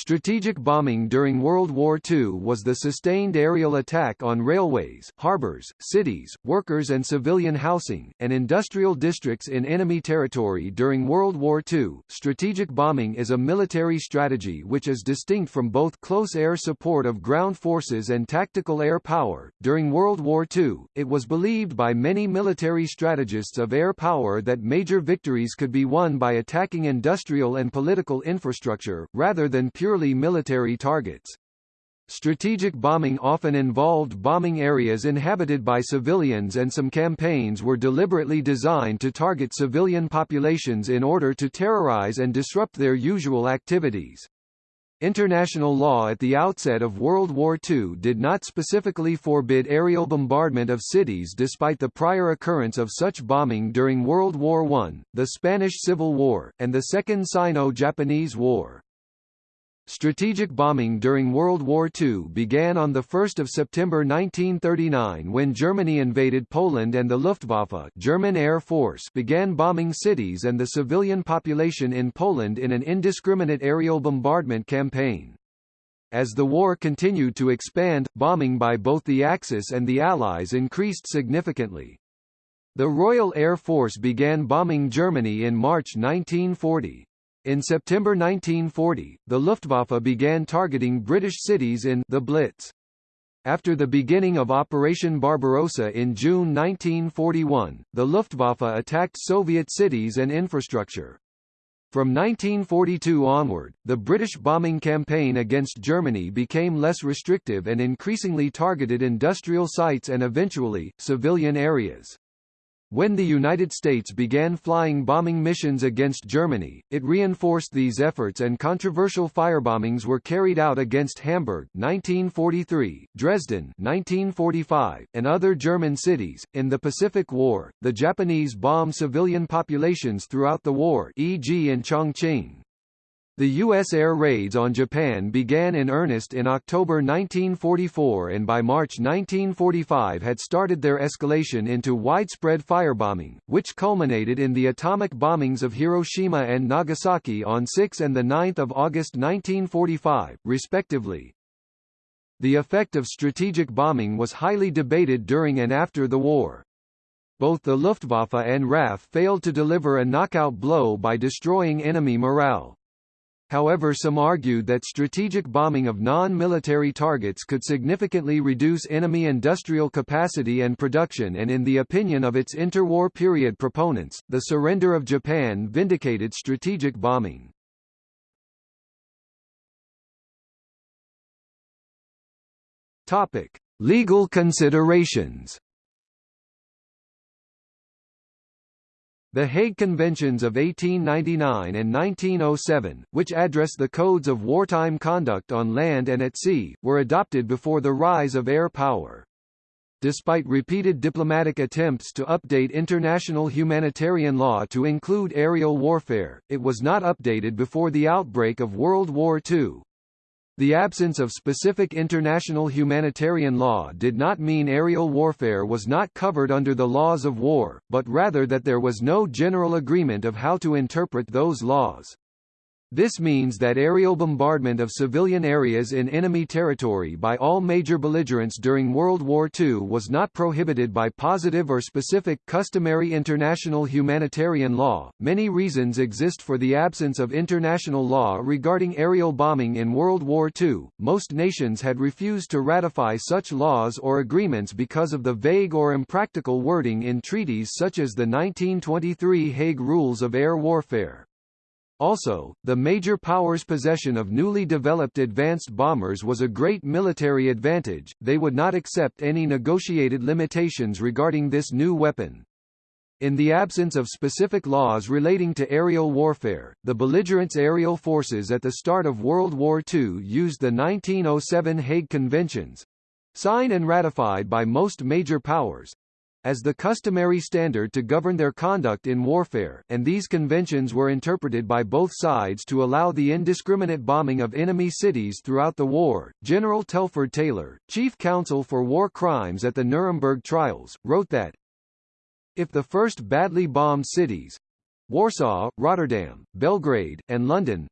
Strategic bombing during World War II was the sustained aerial attack on railways, harbors, cities, workers and civilian housing, and industrial districts in enemy territory during World War II. Strategic bombing is a military strategy which is distinct from both close air support of ground forces and tactical air power. During World War II, it was believed by many military strategists of air power that major victories could be won by attacking industrial and political infrastructure, rather than purely military targets. Strategic bombing often involved bombing areas inhabited by civilians and some campaigns were deliberately designed to target civilian populations in order to terrorize and disrupt their usual activities. International law at the outset of World War II did not specifically forbid aerial bombardment of cities despite the prior occurrence of such bombing during World War I, the Spanish Civil War, and the Second Sino-Japanese War. Strategic bombing during World War II began on 1 September 1939 when Germany invaded Poland and the Luftwaffe German Air Force began bombing cities and the civilian population in Poland in an indiscriminate aerial bombardment campaign. As the war continued to expand, bombing by both the Axis and the Allies increased significantly. The Royal Air Force began bombing Germany in March 1940. In September 1940, the Luftwaffe began targeting British cities in the Blitz. After the beginning of Operation Barbarossa in June 1941, the Luftwaffe attacked Soviet cities and infrastructure. From 1942 onward, the British bombing campaign against Germany became less restrictive and increasingly targeted industrial sites and eventually, civilian areas. When the United States began flying bombing missions against Germany, it reinforced these efforts and controversial firebombings were carried out against Hamburg 1943, Dresden 1945, and other German cities. In the Pacific War, the Japanese bombed civilian populations throughout the war e.g. in Chongqing. The U.S. air raids on Japan began in earnest in October 1944 and by March 1945 had started their escalation into widespread firebombing, which culminated in the atomic bombings of Hiroshima and Nagasaki on 6 and 9 August 1945, respectively. The effect of strategic bombing was highly debated during and after the war. Both the Luftwaffe and RAF failed to deliver a knockout blow by destroying enemy morale. However some argued that strategic bombing of non-military targets could significantly reduce enemy industrial capacity and production and in the opinion of its interwar period proponents, the surrender of Japan vindicated strategic bombing. Topic. Legal considerations The Hague Conventions of 1899 and 1907, which address the codes of wartime conduct on land and at sea, were adopted before the rise of air power. Despite repeated diplomatic attempts to update international humanitarian law to include aerial warfare, it was not updated before the outbreak of World War II. The absence of specific international humanitarian law did not mean aerial warfare was not covered under the laws of war, but rather that there was no general agreement of how to interpret those laws. This means that aerial bombardment of civilian areas in enemy territory by all major belligerents during World War II was not prohibited by positive or specific customary international humanitarian law. Many reasons exist for the absence of international law regarding aerial bombing in World War II. Most nations had refused to ratify such laws or agreements because of the vague or impractical wording in treaties such as the 1923 Hague Rules of Air Warfare. Also, the major powers' possession of newly developed advanced bombers was a great military advantage, they would not accept any negotiated limitations regarding this new weapon. In the absence of specific laws relating to aerial warfare, the belligerents' aerial forces at the start of World War II used the 1907 Hague Conventions signed and ratified by most major powers as the customary standard to govern their conduct in warfare, and these conventions were interpreted by both sides to allow the indiscriminate bombing of enemy cities throughout the war. General Telford Taylor, chief counsel for war crimes at the Nuremberg trials, wrote that if the first badly bombed cities Warsaw, Rotterdam, Belgrade, and London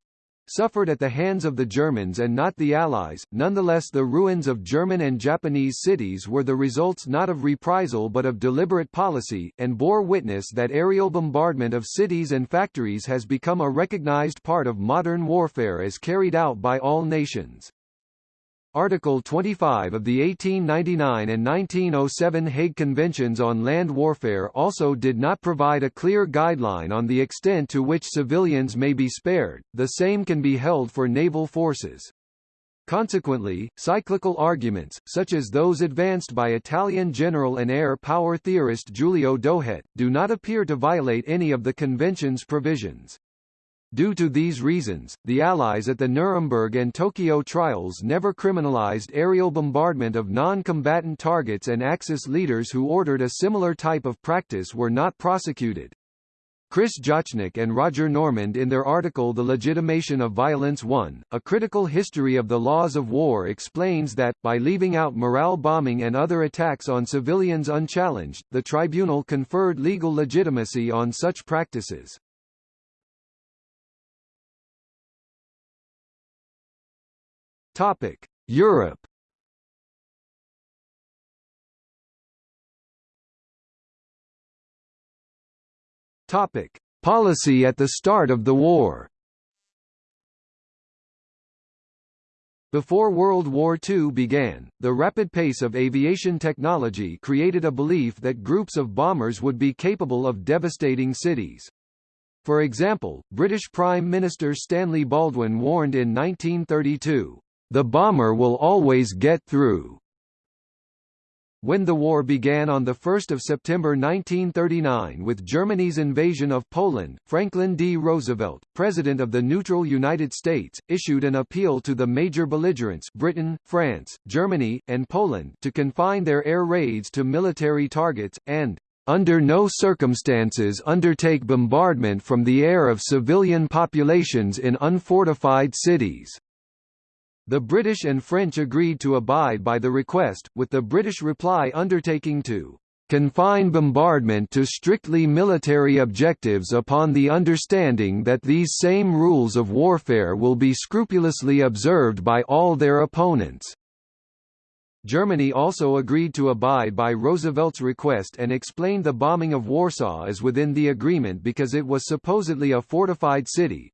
suffered at the hands of the Germans and not the Allies. Nonetheless the ruins of German and Japanese cities were the results not of reprisal but of deliberate policy, and bore witness that aerial bombardment of cities and factories has become a recognized part of modern warfare as carried out by all nations. Article 25 of the 1899 and 1907 Hague Conventions on Land Warfare also did not provide a clear guideline on the extent to which civilians may be spared, the same can be held for naval forces. Consequently, cyclical arguments, such as those advanced by Italian general and air power theorist Giulio Douhet, do not appear to violate any of the Convention's provisions. Due to these reasons, the Allies at the Nuremberg and Tokyo trials never criminalized aerial bombardment of non-combatant targets and Axis leaders who ordered a similar type of practice were not prosecuted. Chris Jochnick and Roger Normand in their article The Legitimation of Violence 1, A Critical History of the Laws of War explains that, by leaving out morale bombing and other attacks on civilians unchallenged, the tribunal conferred legal legitimacy on such practices. Topic: Europe. Topic: Policy at the start of the war. Before World War II began, the rapid pace of aviation technology created a belief that groups of bombers would be capable of devastating cities. For example, British Prime Minister Stanley Baldwin warned in 1932, the bomber will always get through. When the war began on 1 September 1939 with Germany's invasion of Poland, Franklin D. Roosevelt, President of the neutral United States, issued an appeal to the major belligerents Britain, France, Germany, and Poland to confine their air raids to military targets, and under no circumstances undertake bombardment from the air of civilian populations in unfortified cities. The British and French agreed to abide by the request, with the British reply undertaking to confine bombardment to strictly military objectives upon the understanding that these same rules of warfare will be scrupulously observed by all their opponents. Germany also agreed to abide by Roosevelt's request and explained the bombing of Warsaw as within the agreement because it was supposedly a fortified city,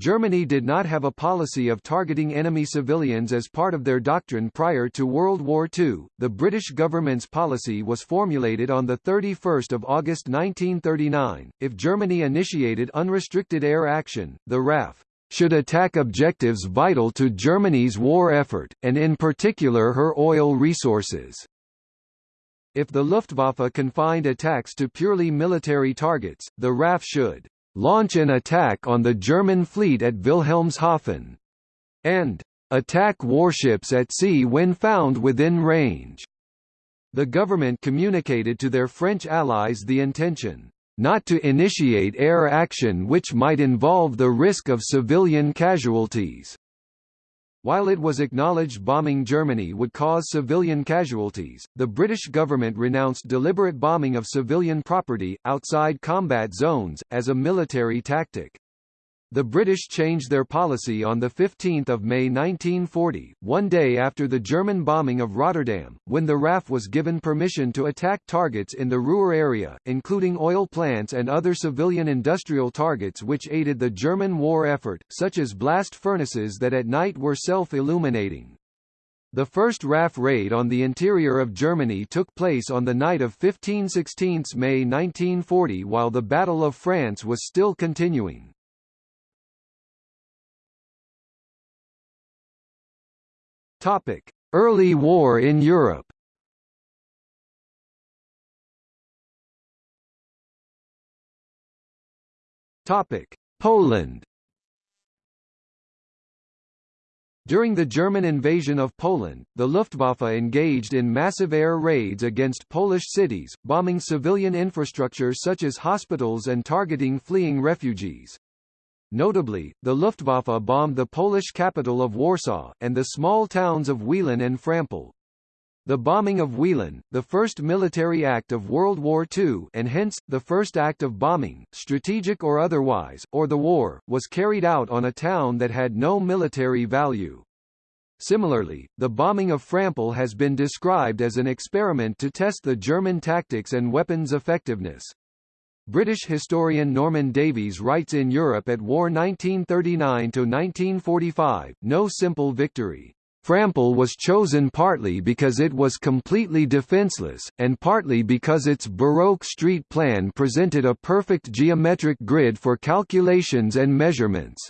Germany did not have a policy of targeting enemy civilians as part of their doctrine prior to World War II. The British government's policy was formulated on the 31st of August 1939. If Germany initiated unrestricted air action, the RAF should attack objectives vital to Germany's war effort, and in particular her oil resources. If the Luftwaffe confined attacks to purely military targets, the RAF should launch an attack on the German fleet at Wilhelmshaven, and attack warships at sea when found within range. The government communicated to their French allies the intention not to initiate air action which might involve the risk of civilian casualties. While it was acknowledged bombing Germany would cause civilian casualties, the British government renounced deliberate bombing of civilian property, outside combat zones, as a military tactic. The British changed their policy on 15 May 1940, one day after the German bombing of Rotterdam, when the RAF was given permission to attack targets in the Ruhr area, including oil plants and other civilian industrial targets which aided the German war effort, such as blast furnaces that at night were self-illuminating. The first RAF raid on the interior of Germany took place on the night of 15–16 May 1940 while the Battle of France was still continuing. Topic: Early war in Europe. Topic: Poland. During the German invasion of Poland, the Luftwaffe engaged in massive air raids against Polish cities, bombing civilian infrastructure such as hospitals and targeting fleeing refugees. Notably, the Luftwaffe bombed the Polish capital of Warsaw, and the small towns of Wieluń and Frampol. The bombing of Wieluń, the first military act of World War II and hence, the first act of bombing, strategic or otherwise, or the war, was carried out on a town that had no military value. Similarly, the bombing of Frampol has been described as an experiment to test the German tactics and weapons effectiveness. British historian Norman Davies writes in Europe at War 1939–1945, no simple victory. Frampol was chosen partly because it was completely defenceless, and partly because its Baroque street plan presented a perfect geometric grid for calculations and measurements.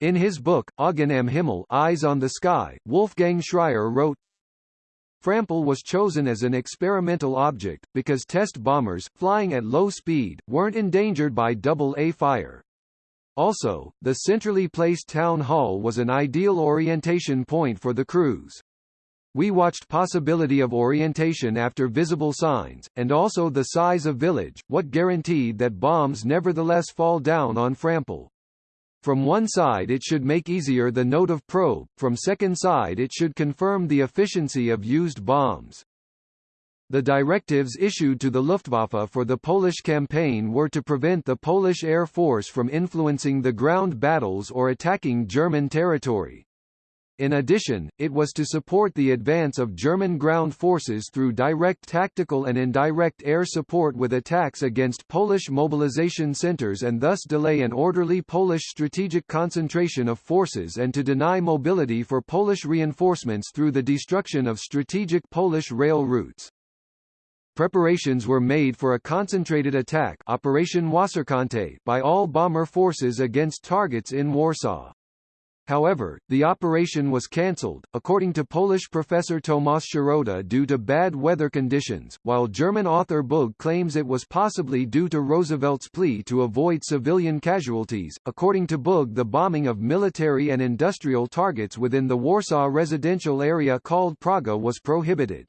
In his book, Augen am Himmel Eyes on the Sky, Wolfgang Schreier wrote, Frampol was chosen as an experimental object, because test bombers, flying at low speed, weren't endangered by double-A fire. Also, the centrally placed town hall was an ideal orientation point for the crews. We watched possibility of orientation after visible signs, and also the size of village, what guaranteed that bombs nevertheless fall down on Frampol. From one side it should make easier the note of probe, from second side it should confirm the efficiency of used bombs. The directives issued to the Luftwaffe for the Polish campaign were to prevent the Polish Air Force from influencing the ground battles or attacking German territory. In addition, it was to support the advance of German ground forces through direct tactical and indirect air support with attacks against Polish mobilization centers and thus delay an orderly Polish strategic concentration of forces and to deny mobility for Polish reinforcements through the destruction of strategic Polish rail routes. Preparations were made for a concentrated attack Operation Wasserkante by all bomber forces against targets in Warsaw. However, the operation was cancelled, according to Polish professor Tomasz Szarota due to bad weather conditions, while German author Boog claims it was possibly due to Roosevelt's plea to avoid civilian casualties. According to Boog the bombing of military and industrial targets within the Warsaw residential area called Praga was prohibited.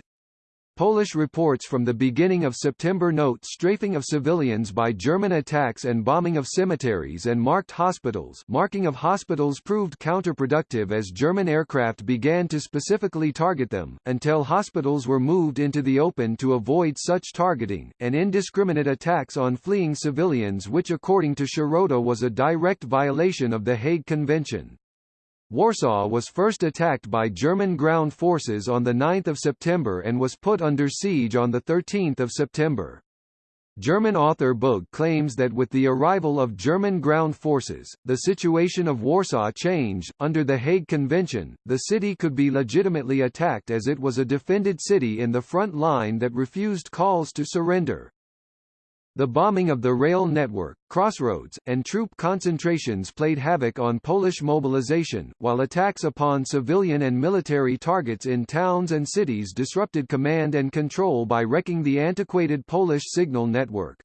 Polish reports from the beginning of September note strafing of civilians by German attacks and bombing of cemeteries and marked hospitals marking of hospitals proved counterproductive as German aircraft began to specifically target them, until hospitals were moved into the open to avoid such targeting, and indiscriminate attacks on fleeing civilians which according to Szarota was a direct violation of the Hague Convention. Warsaw was first attacked by German ground forces on 9 September and was put under siege on 13 September. German author Boog claims that with the arrival of German ground forces, the situation of Warsaw changed. Under the Hague Convention, the city could be legitimately attacked as it was a defended city in the front line that refused calls to surrender. The bombing of the rail network, crossroads, and troop concentrations played havoc on Polish mobilization, while attacks upon civilian and military targets in towns and cities disrupted command and control by wrecking the antiquated Polish signal network.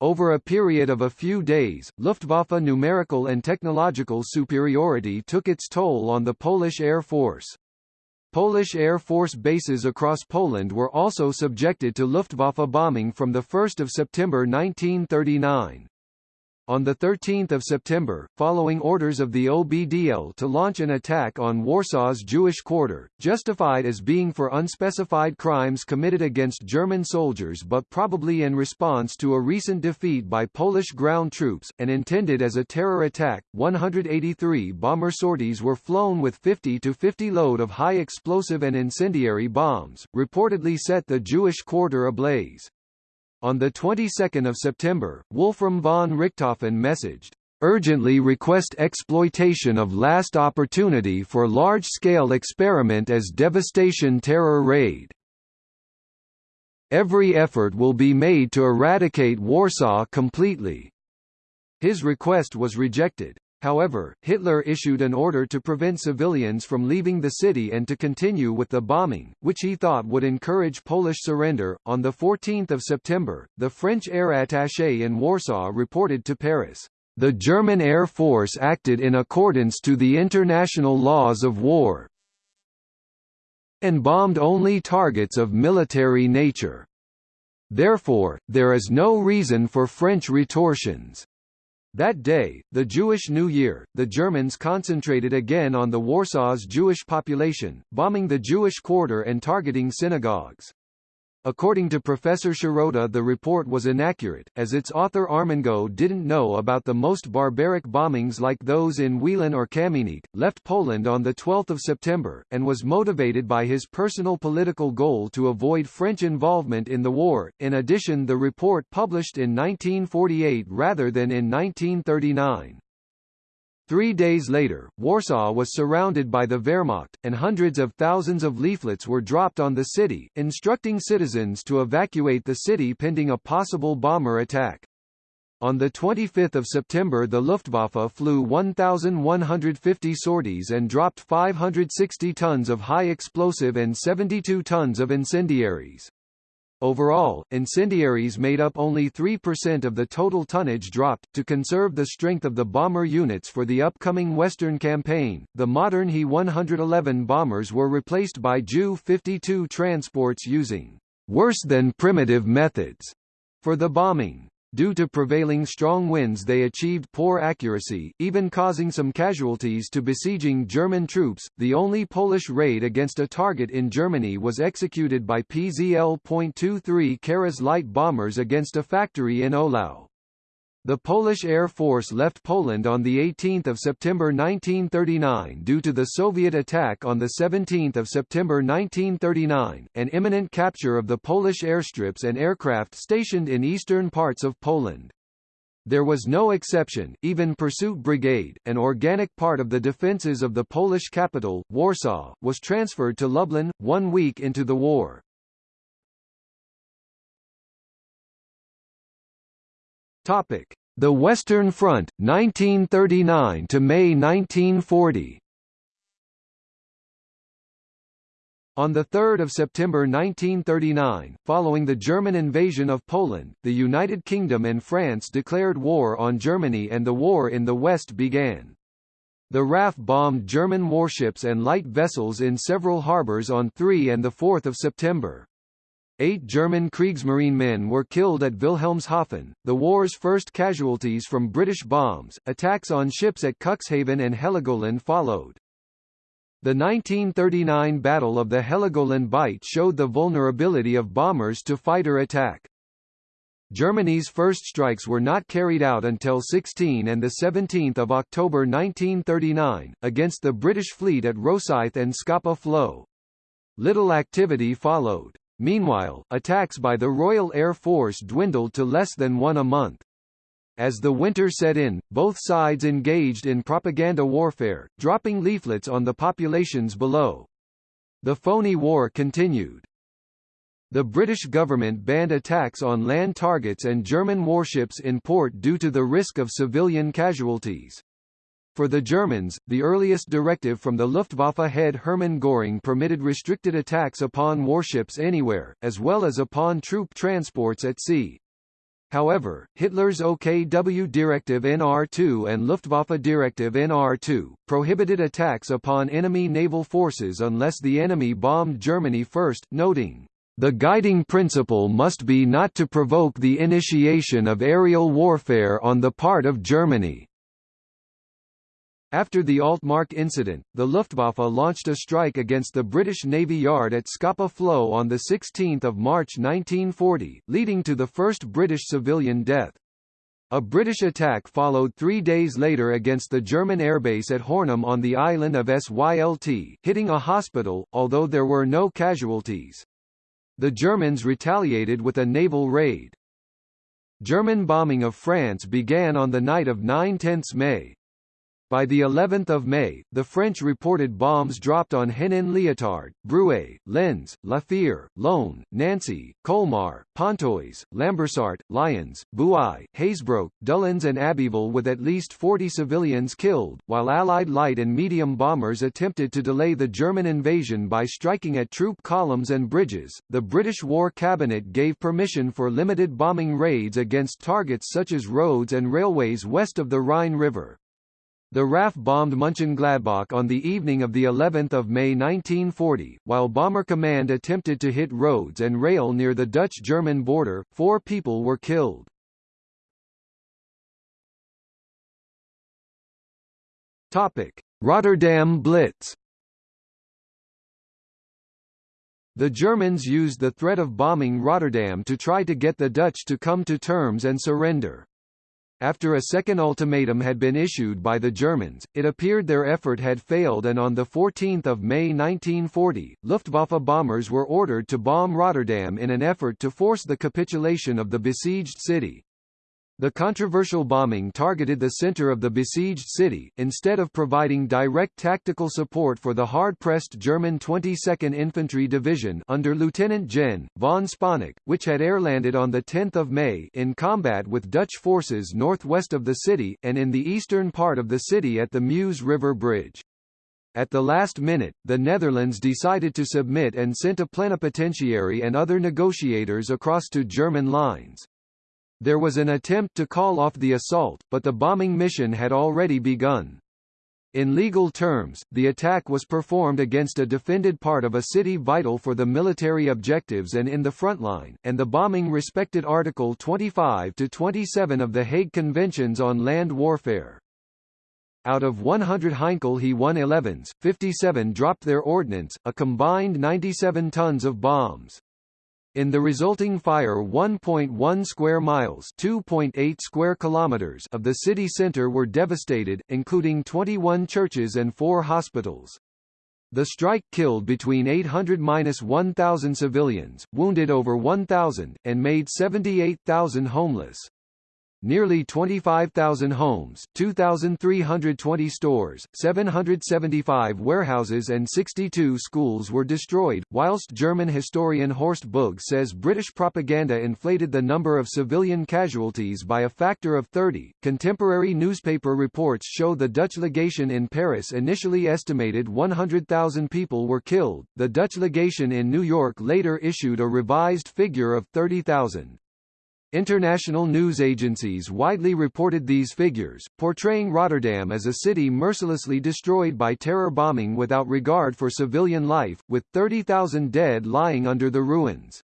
Over a period of a few days, Luftwaffe numerical and technological superiority took its toll on the Polish Air Force. Polish Air Force bases across Poland were also subjected to Luftwaffe bombing from 1 September 1939. On 13 September, following orders of the OBDL to launch an attack on Warsaw's Jewish quarter, justified as being for unspecified crimes committed against German soldiers but probably in response to a recent defeat by Polish ground troops, and intended as a terror attack, 183 bomber sorties were flown with 50 to 50 load of high explosive and incendiary bombs, reportedly set the Jewish quarter ablaze. On the 22nd of September, Wolfram von Richthofen messaged, "...urgently request exploitation of last opportunity for large-scale experiment as devastation terror raid. Every effort will be made to eradicate Warsaw completely." His request was rejected. However, Hitler issued an order to prevent civilians from leaving the city and to continue with the bombing, which he thought would encourage Polish surrender. On the 14th of September, the French air attaché in Warsaw reported to Paris, "The German Air Force acted in accordance to the international laws of war and bombed only targets of military nature. Therefore, there is no reason for French retortions." That day, the Jewish New Year, the Germans concentrated again on the Warsaw's Jewish population, bombing the Jewish quarter and targeting synagogues. According to Professor Szarota the report was inaccurate, as its author Armengaud didn't know about the most barbaric bombings like those in Wieluń or Kamieniec, left Poland on 12 September, and was motivated by his personal political goal to avoid French involvement in the war. In addition the report published in 1948 rather than in 1939. Three days later, Warsaw was surrounded by the Wehrmacht, and hundreds of thousands of leaflets were dropped on the city, instructing citizens to evacuate the city pending a possible bomber attack. On 25 September the Luftwaffe flew 1,150 sorties and dropped 560 tons of high explosive and 72 tons of incendiaries. Overall, incendiaries made up only 3% of the total tonnage dropped. To conserve the strength of the bomber units for the upcoming Western campaign, the modern He 111 bombers were replaced by Ju 52 transports using worse than primitive methods for the bombing. Due to prevailing strong winds they achieved poor accuracy, even causing some casualties to besieging German troops. The only Polish raid against a target in Germany was executed by PZL.23 Karas light bombers against a factory in Ohlau. The Polish Air Force left Poland on 18 September 1939 due to the Soviet attack on 17 September 1939, and imminent capture of the Polish airstrips and aircraft stationed in eastern parts of Poland. There was no exception, even Pursuit Brigade, an organic part of the defences of the Polish capital, Warsaw, was transferred to Lublin, one week into the war. Topic: The Western Front, 1939 to May 1940. On 3 September 1939, following the German invasion of Poland, the United Kingdom and France declared war on Germany and the war in the West began. The RAF bombed German warships and light vessels in several harbours on 3 and 4 September. Eight German Kriegsmarine men were killed at Wilhelmshaven, the war's first casualties from British bombs. Attacks on ships at Cuxhaven and Heligoland followed. The 1939 Battle of the Heligoland Bight showed the vulnerability of bombers to fighter attack. Germany's first strikes were not carried out until 16 and 17 October 1939, against the British fleet at Rosyth and Scapa Flow. Little activity followed. Meanwhile, attacks by the Royal Air Force dwindled to less than one a month. As the winter set in, both sides engaged in propaganda warfare, dropping leaflets on the populations below. The phony war continued. The British government banned attacks on land targets and German warships in port due to the risk of civilian casualties. For the Germans, the earliest directive from the Luftwaffe head Hermann Göring permitted restricted attacks upon warships anywhere, as well as upon troop transports at sea. However, Hitler's OKW Directive NR2 and Luftwaffe Directive NR2, prohibited attacks upon enemy naval forces unless the enemy bombed Germany first, noting, "...the guiding principle must be not to provoke the initiation of aerial warfare on the part of Germany." After the Altmark incident, the Luftwaffe launched a strike against the British Navy Yard at Scapa Flow on 16 March 1940, leading to the first British civilian death. A British attack followed three days later against the German airbase at Hornum on the island of Sylt, hitting a hospital, although there were no casualties. The Germans retaliated with a naval raid. German bombing of France began on the night of 9–10 May, by the 11th of May, the French reported bombs dropped on Hénin-Liétard, Bruay, Lens, La Fère, Laon, Nancy, Colmar, Pontoise, Lambersart, Lyons, Douai, Hazebrouck, Doullens and Abbeville with at least 40 civilians killed, while Allied light and medium bombers attempted to delay the German invasion by striking at troop columns and bridges. The British War Cabinet gave permission for limited bombing raids against targets such as roads and railways west of the Rhine River. The RAF bombed Mönchengladbach on the evening of the 11th of May 1940, while Bomber Command attempted to hit roads and rail near the Dutch-German border. Four people were killed. Topic: Rotterdam Blitz The Germans used the threat of bombing Rotterdam to try to get the Dutch to come to terms and surrender. After a second ultimatum had been issued by the Germans, it appeared their effort had failed and on 14 May 1940, Luftwaffe bombers were ordered to bomb Rotterdam in an effort to force the capitulation of the besieged city. The controversial bombing targeted the center of the besieged city, instead of providing direct tactical support for the hard-pressed German 22nd Infantry Division under Lieutenant Gen. von Sponeck, which had airlanded on 10 May in combat with Dutch forces northwest of the city, and in the eastern part of the city at the Meuse River Bridge. At the last minute, the Netherlands decided to submit and sent a plenipotentiary and other negotiators across to German lines. There was an attempt to call off the assault, but the bombing mission had already begun. In legal terms, the attack was performed against a defended part of a city vital for the military objectives and in the front line, and the bombing respected Article 25 to 27 of the Hague Conventions on Land Warfare. Out of 100 Heinkel He 111s, 57 dropped their ordnance, a combined 97 tons of bombs. In the resulting fire 1.1 square miles 2.8 square kilometers of the city center were devastated, including 21 churches and four hospitals. The strike killed between 800–1,000 civilians, wounded over 1,000, and made 78,000 homeless. Nearly 25,000 homes, 2,320 stores, 775 warehouses and 62 schools were destroyed, whilst German historian Horst Boog says British propaganda inflated the number of civilian casualties by a factor of 30. Contemporary newspaper reports show the Dutch legation in Paris initially estimated 100,000 people were killed. The Dutch legation in New York later issued a revised figure of 30,000. International news agencies widely reported these figures, portraying Rotterdam as a city mercilessly destroyed by terror bombing without regard for civilian life, with 30,000 dead lying under the ruins.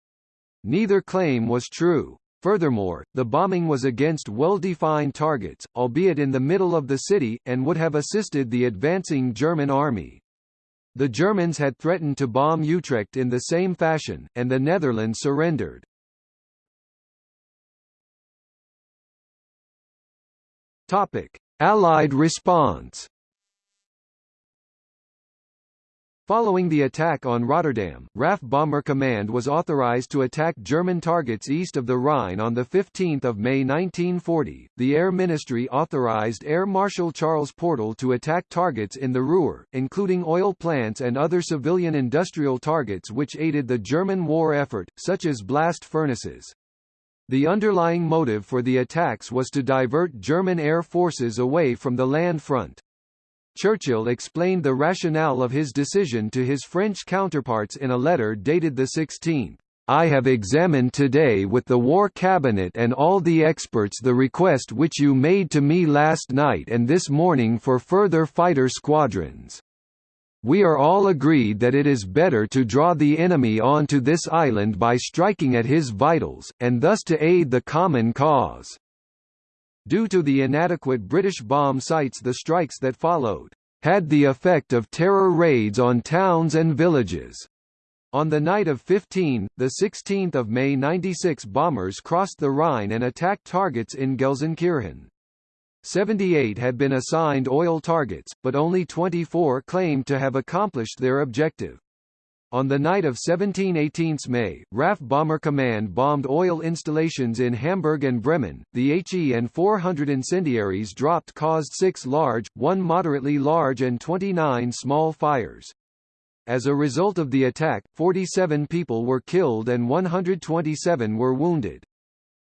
Neither claim was true. Furthermore, the bombing was against well-defined targets, albeit in the middle of the city, and would have assisted the advancing German army. The Germans had threatened to bomb Utrecht in the same fashion, and the Netherlands surrendered. Topic: Allied response. Following the attack on Rotterdam, RAF Bomber Command was authorized to attack German targets east of the Rhine on 15 May 1940. The Air Ministry authorized Air Marshal Charles Portal to attack targets in the Ruhr, including oil plants and other civilian industrial targets which aided the German war effort, such as blast furnaces. The underlying motive for the attacks was to divert German air forces away from the land front. Churchill explained the rationale of his decision to his French counterparts in a letter dated 16. I have examined today with the War Cabinet and all the experts the request which you made to me last night and this morning for further fighter squadrons. We are all agreed that it is better to draw the enemy onto this island by striking at his vitals, and thus to aid the common cause." Due to the inadequate British bomb sights the strikes that followed, "...had the effect of terror raids on towns and villages." On the night of 15, 16 May 96 bombers crossed the Rhine and attacked targets in Gelsenkirchen. 78 had been assigned oil targets, but only 24 claimed to have accomplished their objective. On the night of 17–18 May, RAF Bomber Command bombed oil installations in Hamburg and Bremen. The HE and 400 incendiaries dropped caused six large, one moderately large and 29 small fires. As a result of the attack, 47 people were killed and 127 were wounded.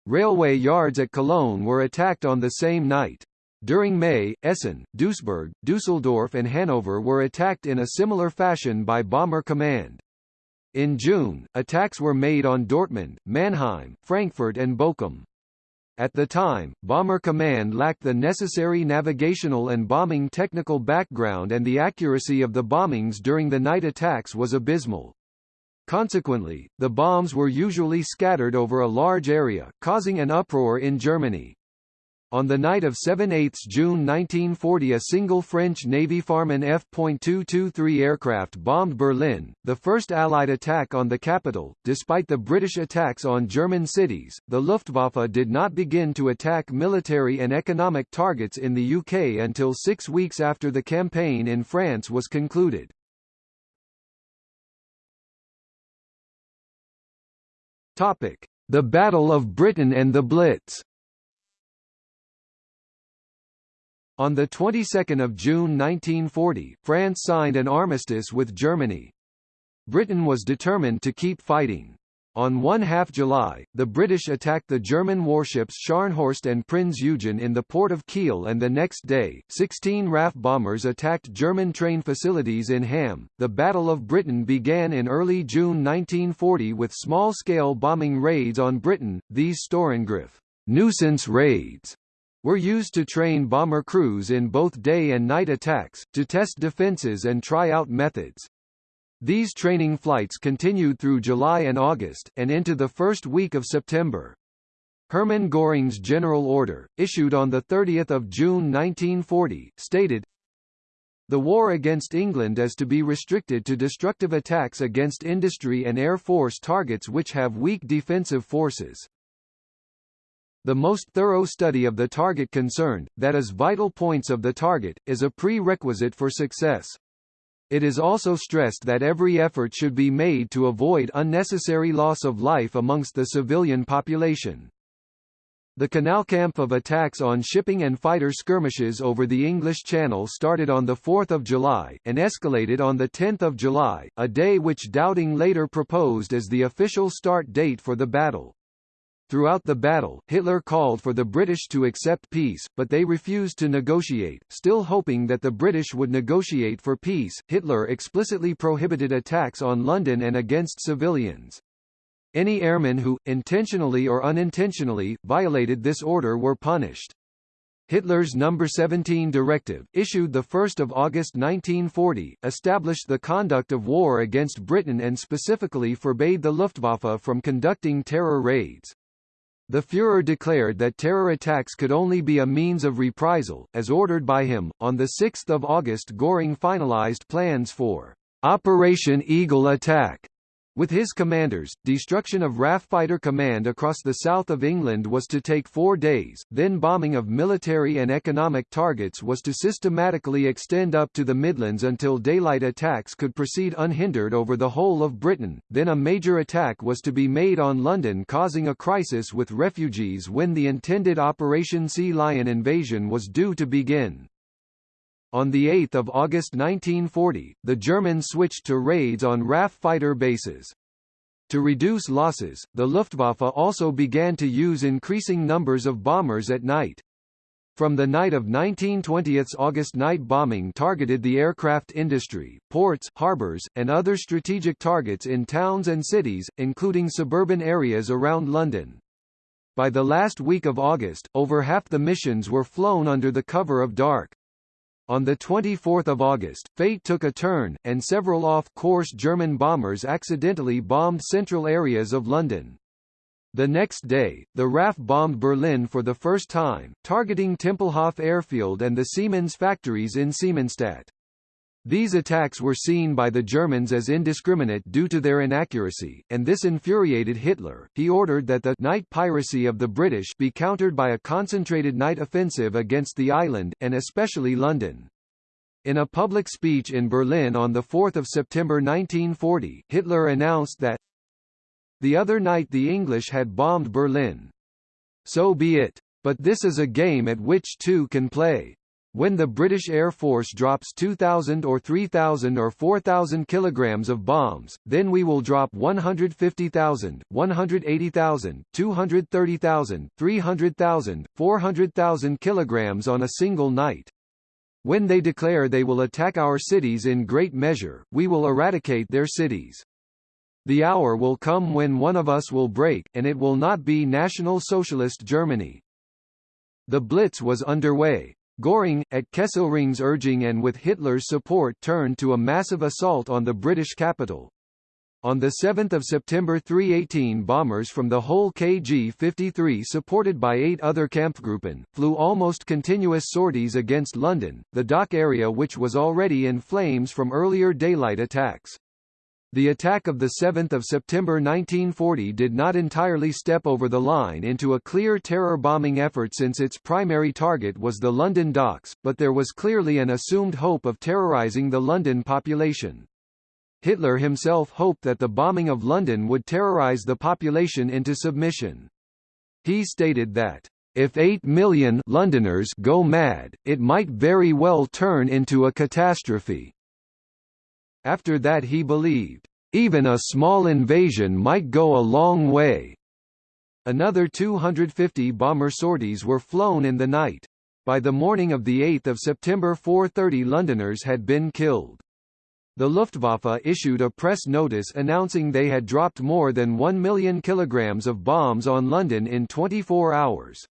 Railway yards at Cologne were attacked on the same night. During May, Essen, Duisburg, Dusseldorf and Hanover were attacked in a similar fashion by Bomber Command. In June, attacks were made on Dortmund, Mannheim, Frankfurt and Bochum. At the time, Bomber Command lacked the necessary navigational and bombing technical background and the accuracy of the bombings during the night attacks was abysmal. Consequently, the bombs were usually scattered over a large area, causing an uproar in Germany. On the night of 7–8 June 1940 a single French Navy Farman F.223 aircraft bombed Berlin, the first Allied attack on the capital. Despite the British attacks on German cities, the Luftwaffe did not begin to attack military and economic targets in the UK until six weeks after the campaign in France was concluded. The Battle of Britain and the Blitz On the 22nd of June 1940, France signed an armistice with Germany. Britain was determined to keep fighting. On 1 half July, the British attacked the German warships Scharnhorst and Prinz Eugen in the port of Kiel and the next day, 16 RAF bombers attacked German train facilities in Hamm. The Battle of Britain began in early June 1940 with small-scale bombing raids on Britain, these Störangriff nuisance raids were used to train bomber crews in both day and night attacks, to test defenses and try out methods. These training flights continued through July and August, and into the first week of September. Hermann Göring's General Order, issued on 30 June 1940, stated, The war against England is to be restricted to destructive attacks against industry and air force targets which have weak defensive forces. The most thorough study of the target concerned, that is vital points of the target, is a prerequisite for success. It is also stressed that every effort should be made to avoid unnecessary loss of life amongst the civilian population. The Kanalkampf of attacks on shipping and fighter skirmishes over the English Channel started on 4 July, and escalated on 10 July, a day which Dowding later proposed as the official start date for the battle. Throughout the battle, Hitler called for the British to accept peace, but they refused to negotiate. Still hoping that the British would negotiate for peace, Hitler explicitly prohibited attacks on London and against civilians. Any airmen who, intentionally or unintentionally, violated this order were punished. Hitler's No. 17 directive, issued 1 August 1940, established the conduct of war against Britain and specifically forbade the Luftwaffe from conducting terror raids. The Führer declared that terror attacks could only be a means of reprisal, as ordered by him. On 6 August Göring finalized plans for Operation Eagle Attack, with his commanders, destruction of RAF Fighter Command across the south of England was to take four days, then bombing of military and economic targets was to systematically extend up to the Midlands until daylight attacks could proceed unhindered over the whole of Britain, then a major attack was to be made on London causing a crisis with refugees when the intended Operation Sea Lion invasion was due to begin. On 8 August 1940, the Germans switched to raids on RAF fighter bases. To reduce losses, the Luftwaffe also began to use increasing numbers of bombers at night. From the night of 1920 August night bombing targeted the aircraft industry, ports, harbors, and other strategic targets in towns and cities, including suburban areas around London. By the last week of August, over half the missions were flown under the cover of dark. On 24 August, fate took a turn, and several off-course German bombers accidentally bombed central areas of London. The next day, the RAF bombed Berlin for the first time, targeting Tempelhof airfield and the Siemens factories in Siemensstadt. These attacks were seen by the Germans as indiscriminate due to their inaccuracy, and this infuriated Hitler. He ordered that the night piracy of the British be countered by a concentrated night offensive against the island, and especially London. In a public speech in Berlin on 4 September 1940, Hitler announced that the other night the English had bombed Berlin. So be it. But this is a game at which two can play. When the British Air Force drops 2,000 or 3,000 or 4,000 kilograms of bombs, then we will drop 150,000, 180,000, 230,000, 300,000, 400,000 kilograms on a single night. When they declare they will attack our cities in great measure, we will eradicate their cities. The hour will come when one of us will break, and it will not be National Socialist Germany. The Blitz was underway, Göring, at Kesselring's urging and with Hitler's support turned to a massive assault on the British capital. On 7 September 318 bombers from the whole KG-53 supported by eight other Kampfgruppen, flew almost continuous sorties against London, the dock area which was already in flames from earlier daylight attacks. The attack of 7 September 1940 did not entirely step over the line into a clear terror bombing effort since its primary target was the London docks, but there was clearly an assumed hope of terrorising the London population. Hitler himself hoped that the bombing of London would terrorize the population into submission. He stated that, "...if 8 million Londoners go mad, it might very well turn into a catastrophe." After that he believed, "...even a small invasion might go a long way." Another 250 bomber sorties were flown in the night. By the morning of 8 September 430 Londoners had been killed. The Luftwaffe issued a press notice announcing they had dropped more than 1 million kilograms of bombs on London in 24 hours.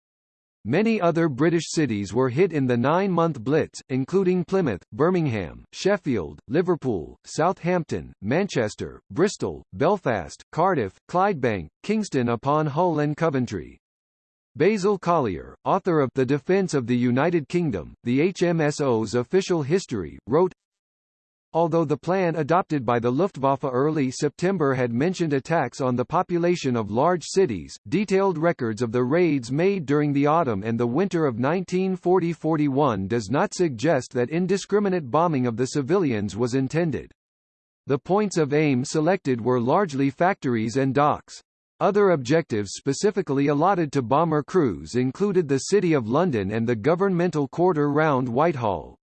Many other British cities were hit in the nine-month Blitz, including Plymouth, Birmingham, Sheffield, Liverpool, Southampton, Manchester, Bristol, Belfast, Cardiff, Clydebank, Kingston upon Hull and Coventry. Basil Collier, author of The Defence of the United Kingdom, the HMSO's official history, wrote, Although the plan adopted by the Luftwaffe early September had mentioned attacks on the population of large cities, detailed records of the raids made during the autumn and the winter of 1940–41 does not suggest that indiscriminate bombing of the civilians was intended. The points of aim selected were largely factories and docks. Other objectives specifically allotted to bomber crews included the City of London and the governmental quarter round Whitehall.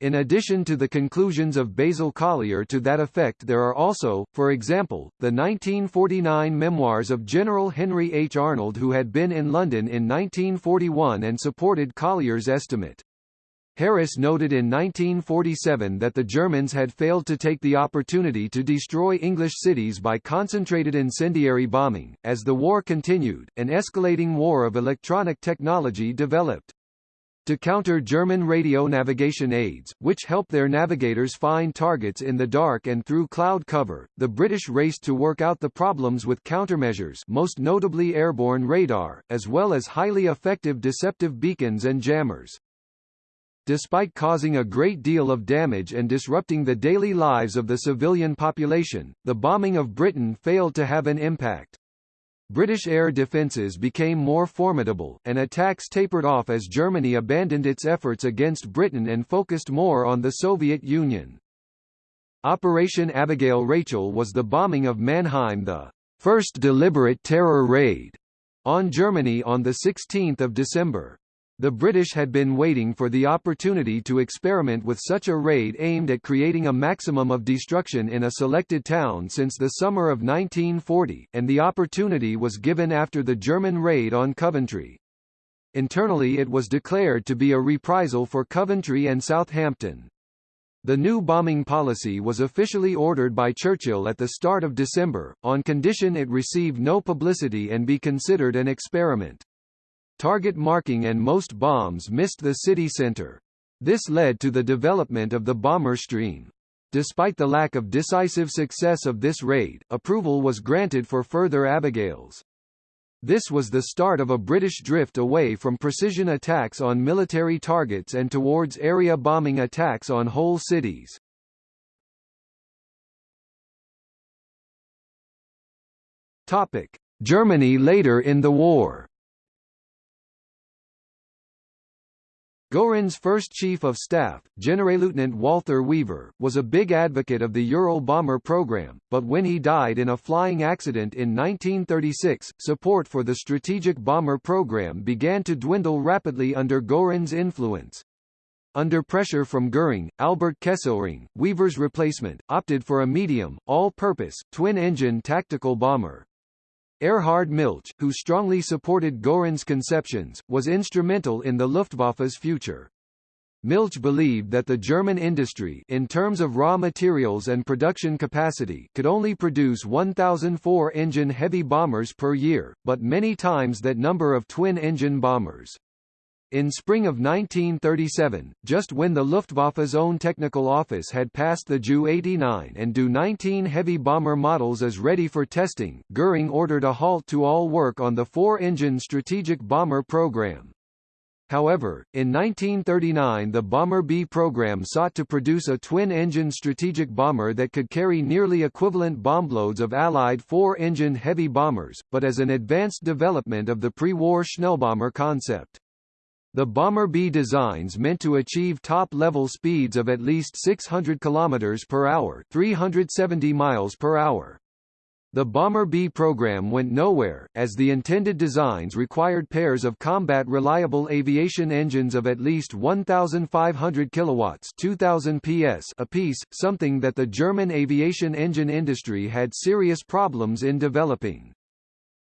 In addition to the conclusions of Basil Collier to that effect there are also, for example, the 1949 memoirs of General Henry H. Arnold who had been in London in 1941 and supported Collier's estimate. Harris noted in 1947 that the Germans had failed to take the opportunity to destroy English cities by concentrated incendiary bombing. As the war continued, an escalating war of electronic technology developed to counter German radio navigation aids, which help their navigators find targets in the dark and through cloud cover. The British raced to work out the problems with countermeasures, most notably airborne radar, as well as highly effective deceptive beacons and jammers. Despite causing a great deal of damage and disrupting the daily lives of the civilian population, the bombing of Britain failed to have an impact. British air defences became more formidable, and attacks tapered off as Germany abandoned its efforts against Britain and focused more on the Soviet Union. Operation Abigail Rachel was the bombing of Mannheim the first deliberate terror raid on Germany on 16 December. The British had been waiting for the opportunity to experiment with such a raid aimed at creating a maximum of destruction in a selected town since the summer of 1940, and the opportunity was given after the German raid on Coventry. Internally it was declared to be a reprisal for Coventry and Southampton. The new bombing policy was officially ordered by Churchill at the start of December, on condition it receive no publicity and be considered an experiment. Target marking and most bombs missed the city center. This led to the development of the bomber stream. Despite the lack of decisive success of this raid, approval was granted for further Abigails. This was the start of a British drift away from precision attacks on military targets and towards area bombing attacks on whole cities. Topic: Germany later in the war. Göring's first chief of staff, Generalleutnant Walther Wever, was a big advocate of the Ural bomber program, but when he died in a flying accident in 1936, support for the strategic bomber program began to dwindle rapidly under Göring's influence. Under pressure from Göring, Albert Kesselring, Wever's replacement, opted for a medium, all-purpose, twin-engine tactical bomber. Erhard Milch, who strongly supported Göring's conceptions, was instrumental in the Luftwaffe's future. Milch believed that the German industry in terms of raw materials and production capacity could only produce 1,004 engine heavy bombers per year, but many times that number of twin-engine bombers. In spring of 1937, just when the Luftwaffe's own technical office had passed the Ju-89 and Do-19 heavy bomber models as ready for testing, Göring ordered a halt to all work on the four-engine strategic bomber program. However, in 1939 the Bomber B program sought to produce a twin-engine strategic bomber that could carry nearly equivalent bombloads of Allied four-engine heavy bombers, but as an advanced development of the pre-war Schnellbomber concept. The Bomber B designs meant to achieve top-level speeds of at least 600 km per hour, 370 miles per hour. The Bomber B program went nowhere, as the intended designs required pairs of combat reliable aviation engines of at least 1,500 kilowatts 2,000 PS apiece, something that the German aviation engine industry had serious problems in developing.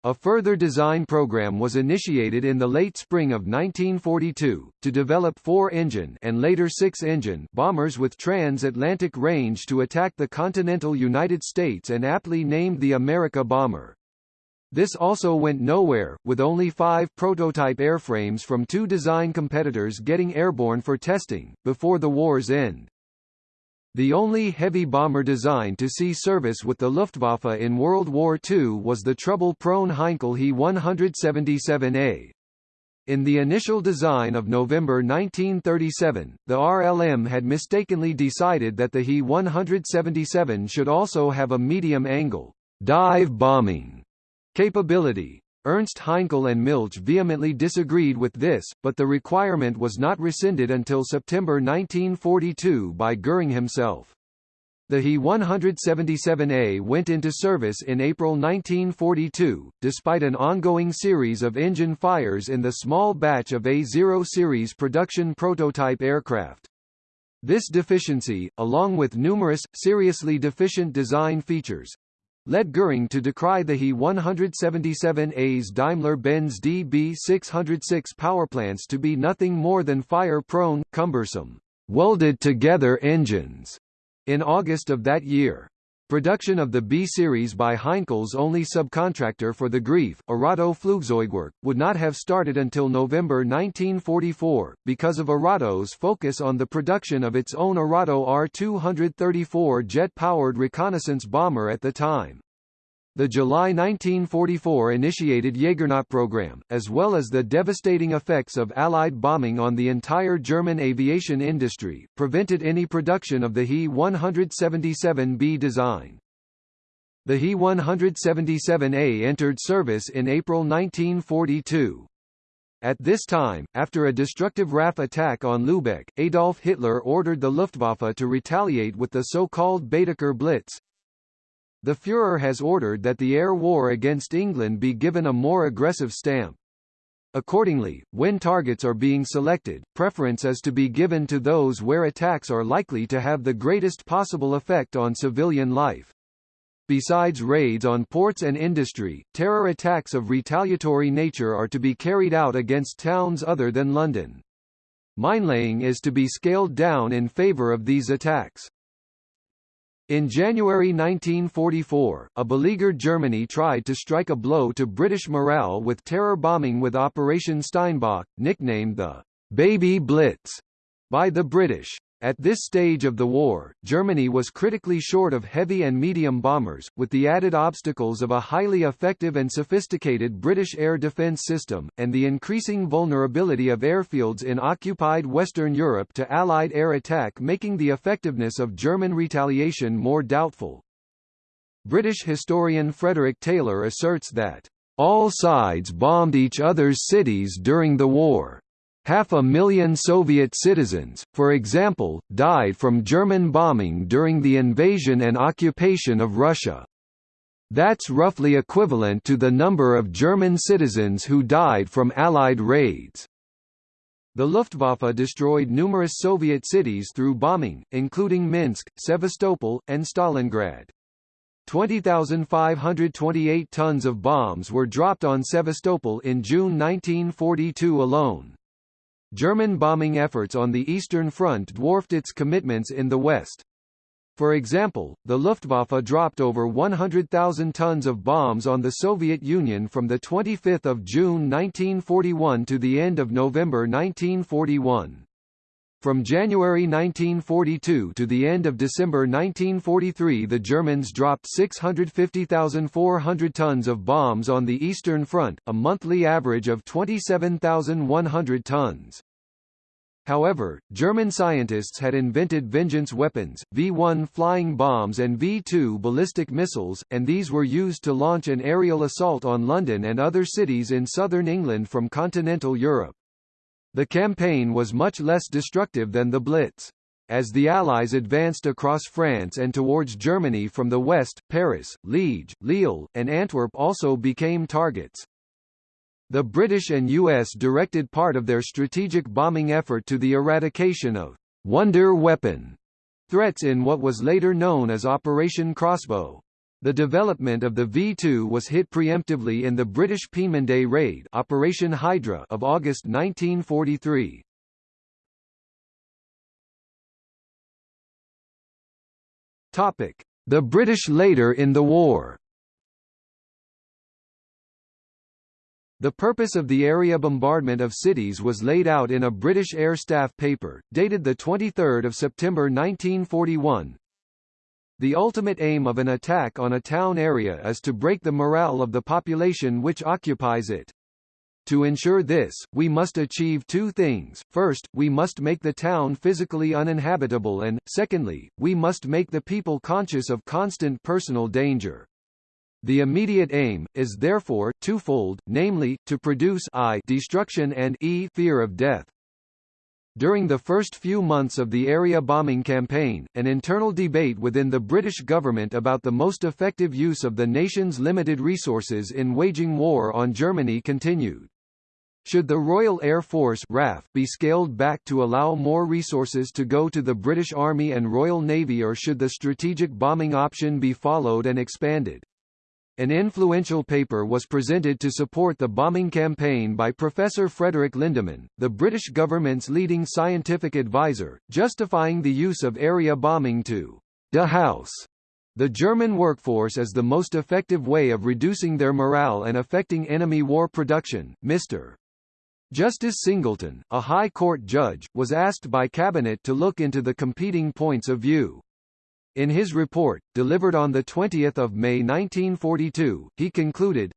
A further design program was initiated in the late spring of 1942, to develop four-engine and later six-engine bombers with transatlantic range to attack the continental United States and aptly named the America Bomber. This also went nowhere, with only five prototype airframes from two design competitors getting airborne for testing, before the war's end. The only heavy bomber designed to see service with the Luftwaffe in World War II was the trouble-prone Heinkel He-177A. In the initial design of November 1937, the RLM had mistakenly decided that the He-177 should also have a medium-angle dive bombing capability. Ernst Heinkel and Milch vehemently disagreed with this, but the requirement was not rescinded until September 1942 by Göring himself. The He-177A went into service in April 1942, despite an ongoing series of engine fires in the small batch of A-0 series production prototype aircraft. This deficiency, along with numerous, seriously deficient design features, led Göring to decry the He-177A's Daimler-Benz DB606 powerplants to be nothing more than fire-prone, cumbersome, welded-together engines. In August of that year, Production of the B-series by Heinkel's only subcontractor for the Greif, Arado Flugzeugwerk, would not have started until November 1944, because of Arado's focus on the production of its own Arado R-234 jet-powered reconnaissance bomber at the time. The July 1944 initiated Jägernot program, as well as the devastating effects of Allied bombing on the entire German aviation industry, prevented any production of the He-177B design. The He-177A entered service in April 1942. At this time, after a destructive RAF attack on Lübeck, Adolf Hitler ordered the Luftwaffe to retaliate with the so-called Baedeker Blitz, the Führer has ordered that the air war against England be given a more aggressive stamp. Accordingly, when targets are being selected, preference is to be given to those where attacks are likely to have the greatest possible effect on civilian life. Besides raids on ports and industry, terror attacks of retaliatory nature are to be carried out against towns other than London. Minelaying is to be scaled down in favour of these attacks. In January 1944, a beleaguered Germany tried to strike a blow to British morale with terror bombing with Operation Steinbock, nicknamed the Baby Blitz by the British. At this stage of the war, Germany was critically short of heavy and medium bombers, with the added obstacles of a highly effective and sophisticated British air defence system, and the increasing vulnerability of airfields in occupied Western Europe to Allied air attack making the effectiveness of German retaliation more doubtful. British historian Frederick Taylor asserts that, "...all sides bombed each other's cities during the war." Half a million Soviet citizens, for example, died from German bombing during the invasion and occupation of Russia. That's roughly equivalent to the number of German citizens who died from Allied raids. The Luftwaffe destroyed numerous Soviet cities through bombing, including Minsk, Sevastopol, and Stalingrad. 20,528 tons of bombs were dropped on Sevastopol in June 1942 alone. German bombing efforts on the Eastern Front dwarfed its commitments in the West. For example, the Luftwaffe dropped over 100,000 tons of bombs on the Soviet Union from 25 June 1941 to the end of November 1941. From January 1942 to the end of December 1943 the Germans dropped 650,400 tons of bombs on the Eastern Front, a monthly average of 27,100 tons. However, German scientists had invented Vengeance weapons, V-1 flying bombs and V-2 ballistic missiles, and these were used to launch an aerial assault on London and other cities in southern England from continental Europe. The campaign was much less destructive than the Blitz. As the Allies advanced across France and towards Germany from the west, Paris, Liege, Lille, and Antwerp also became targets. The British and US directed part of their strategic bombing effort to the eradication of «wonder weapon» threats in what was later known as Operation Crossbow. The development of the V-2 was hit preemptively in the British Peenemünde raid Operation Hydra of August 1943. The British later in the war The purpose of the area bombardment of cities was laid out in a British Air Staff paper, dated 23 September 1941. The ultimate aim of an attack on a town area is to break the morale of the population which occupies it. To ensure this, we must achieve two things, first, we must make the town physically uninhabitable and, secondly, we must make the people conscious of constant personal danger. The immediate aim, is therefore, twofold, namely, to produce I destruction and e fear of death. During the first few months of the area bombing campaign, an internal debate within the British government about the most effective use of the nation's limited resources in waging war on Germany continued. Should the Royal Air Force RAF be scaled back to allow more resources to go to the British Army and Royal Navy or should the strategic bombing option be followed and expanded? An influential paper was presented to support the bombing campaign by Professor Frederick Lindemann, the British government's leading scientific advisor, justifying the use of area bombing to dehouse the German workforce as the most effective way of reducing their morale and affecting enemy war production. Mr. Justice Singleton, a High Court judge, was asked by Cabinet to look into the competing points of view. In his report, delivered on 20 May 1942, he concluded,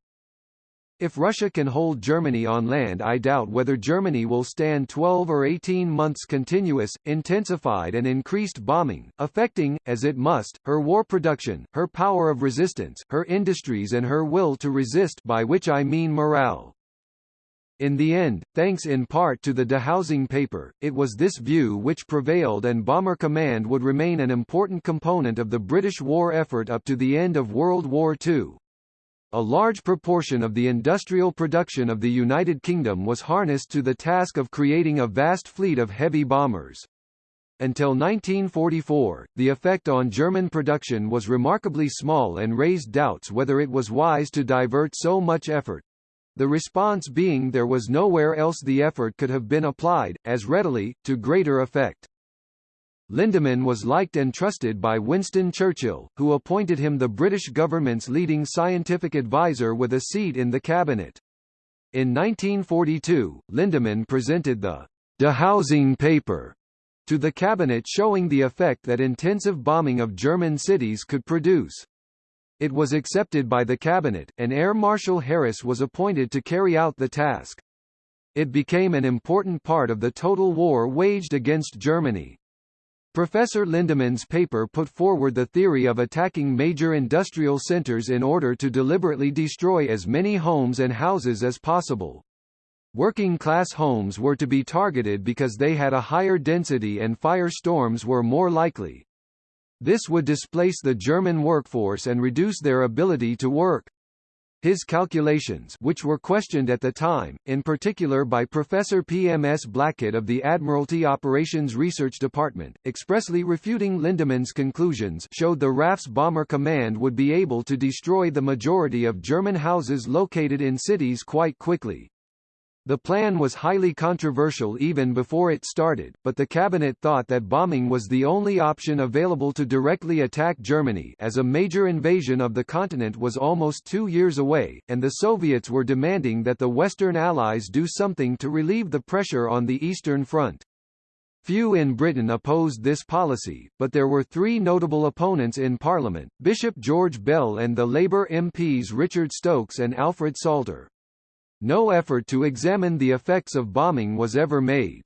if Russia can hold Germany on land I doubt whether Germany will stand 12 or 18 months continuous, intensified and increased bombing, affecting, as it must, her war production, her power of resistance, her industries and her will to resist by which I mean morale. In the end, thanks in part to the dehousing paper, it was this view which prevailed and Bomber Command would remain an important component of the British war effort up to the end of World War II. A large proportion of the industrial production of the United Kingdom was harnessed to the task of creating a vast fleet of heavy bombers. Until 1944, the effect on German production was remarkably small and raised doubts whether it was wise to divert so much effort, the response being there was nowhere else the effort could have been applied, as readily, to greater effect. Lindemann was liked and trusted by Winston Churchill, who appointed him the British government's leading scientific advisor with a seat in the cabinet. In 1942, Lindemann presented the dehousing paper to the cabinet showing the effect that intensive bombing of German cities could produce. It was accepted by the cabinet, and Air Marshal Harris was appointed to carry out the task. It became an important part of the total war waged against Germany. Professor Lindemann's paper put forward the theory of attacking major industrial centers in order to deliberately destroy as many homes and houses as possible. Working-class homes were to be targeted because they had a higher density and fire storms were more likely. This would displace the German workforce and reduce their ability to work. His calculations which were questioned at the time, in particular by Professor P. M. S. Blackett of the Admiralty Operations Research Department, expressly refuting Lindemann's conclusions showed the RAF's bomber command would be able to destroy the majority of German houses located in cities quite quickly. The plan was highly controversial even before it started, but the cabinet thought that bombing was the only option available to directly attack Germany as a major invasion of the continent was almost two years away, and the Soviets were demanding that the Western Allies do something to relieve the pressure on the Eastern Front. Few in Britain opposed this policy, but there were three notable opponents in Parliament, Bishop George Bell and the Labour MPs Richard Stokes and Alfred Salter. No effort to examine the effects of bombing was ever made.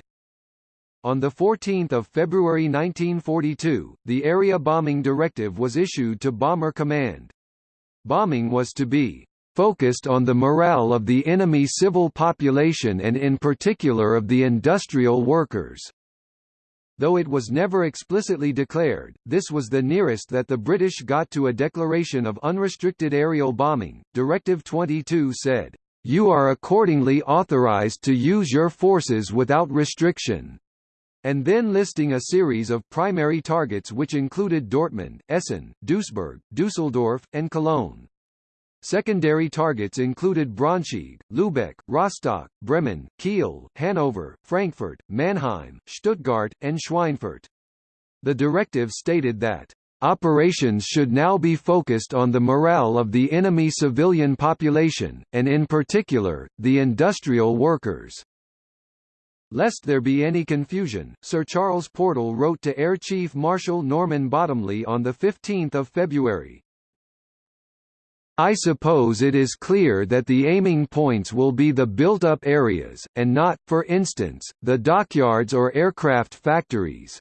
On 14 February 1942, the Area Bombing Directive was issued to Bomber Command. Bombing was to be focused on the morale of the enemy civil population and in particular of the industrial workers. Though it was never explicitly declared, this was the nearest that the British got to a declaration of unrestricted aerial bombing. Directive 22 said, you are accordingly authorized to use your forces without restriction and then listing a series of primary targets which included Dortmund, Essen, Duisburg, Dusseldorf, and Cologne. Secondary targets included Braunschweig, Lübeck, Rostock, Bremen, Kiel, Hanover, Frankfurt, Mannheim, Stuttgart, and Schweinfurt. The directive stated that Operations should now be focused on the morale of the enemy civilian population, and in particular, the industrial workers. Lest there be any confusion, Sir Charles Portal wrote to Air Chief Marshal Norman Bottomley on 15 February. I suppose it is clear that the aiming points will be the built-up areas, and not, for instance, the dockyards or aircraft factories.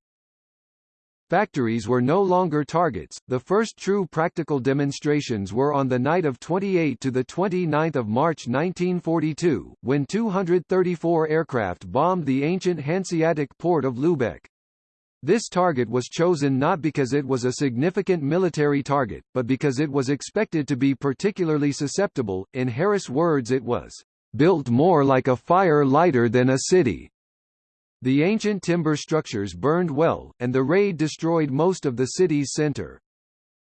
Factories were no longer targets. The first true practical demonstrations were on the night of 28 to the 29 March 1942, when 234 aircraft bombed the ancient Hanseatic port of Lübeck. This target was chosen not because it was a significant military target, but because it was expected to be particularly susceptible. In Harris' words it was, "...built more like a fire lighter than a city." The ancient timber structures burned well, and the raid destroyed most of the city's center.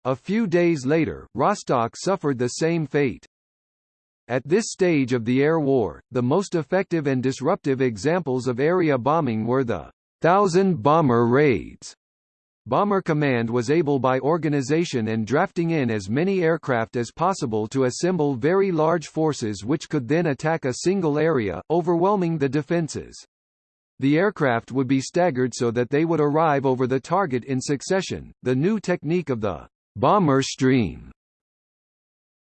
A few days later, Rostock suffered the same fate. At this stage of the air war, the most effective and disruptive examples of area bombing were the Thousand Bomber Raids. Bomber Command was able by organization and drafting in as many aircraft as possible to assemble very large forces which could then attack a single area, overwhelming the defenses. The aircraft would be staggered so that they would arrive over the target in succession, the new technique of the bomber stream.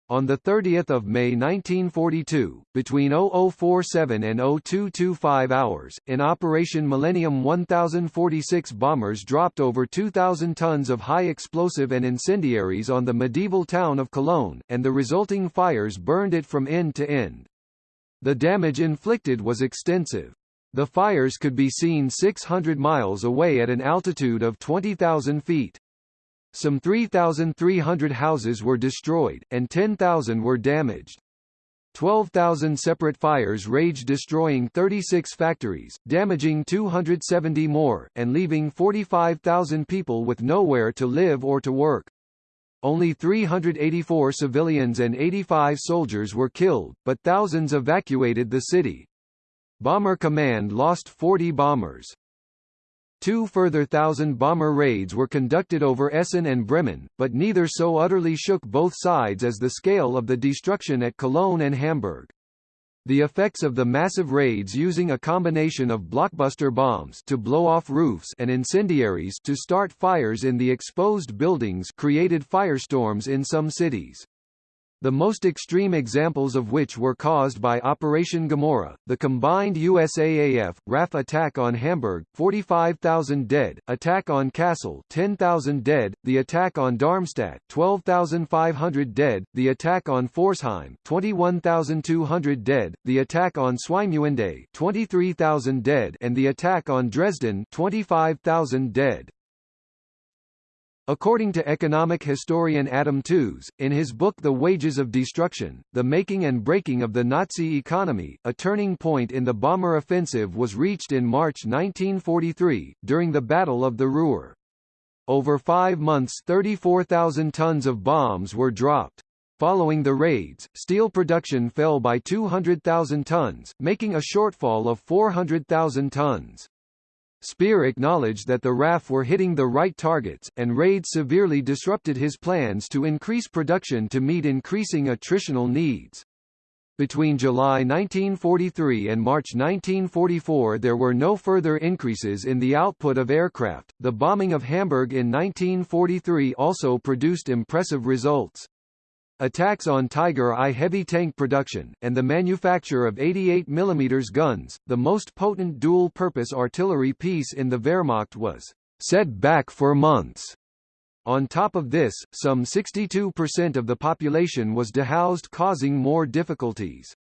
On 30 May 1942, between 0047 and 0225 hours, in Operation Millennium 1046 bombers dropped over 2,000 tons of high explosive and incendiaries on the medieval town of Cologne, and the resulting fires burned it from end to end. The damage inflicted was extensive. The fires could be seen 600 miles away at an altitude of 20,000 feet. Some 3,300 houses were destroyed, and 10,000 were damaged. 12,000 separate fires raged destroying 36 factories, damaging 270 more, and leaving 45,000 people with nowhere to live or to work. Only 384 civilians and 85 soldiers were killed, but thousands evacuated the city. Bomber Command lost 40 bombers. Two further thousand bomber raids were conducted over Essen and Bremen, but neither so utterly shook both sides as the scale of the destruction at Cologne and Hamburg. The effects of the massive raids using a combination of blockbuster bombs to blow off roofs and incendiaries to start fires in the exposed buildings created firestorms in some cities the most extreme examples of which were caused by Operation Gomorrah, the combined USAAF, RAF attack on Hamburg, 45,000 dead, attack on Kassel 10,000 dead, the attack on Darmstadt 12,500 dead, the attack on Pforzheim 21,200 dead, the attack on Swinemünde 23,000 dead and the attack on Dresden 25,000 dead. According to economic historian Adam Tooze, in his book The Wages of Destruction, The Making and Breaking of the Nazi Economy, a turning point in the bomber offensive was reached in March 1943, during the Battle of the Ruhr. Over five months 34,000 tons of bombs were dropped. Following the raids, steel production fell by 200,000 tons, making a shortfall of 400,000 tons. Speer acknowledged that the RAF were hitting the right targets, and raids severely disrupted his plans to increase production to meet increasing attritional needs. Between July 1943 and March 1944 there were no further increases in the output of aircraft. The bombing of Hamburg in 1943 also produced impressive results. Attacks on Tiger I heavy tank production, and the manufacture of 88 mm guns, the most potent dual-purpose artillery piece in the Wehrmacht was set back for months. On top of this, some 62% of the population was dehoused causing more difficulties.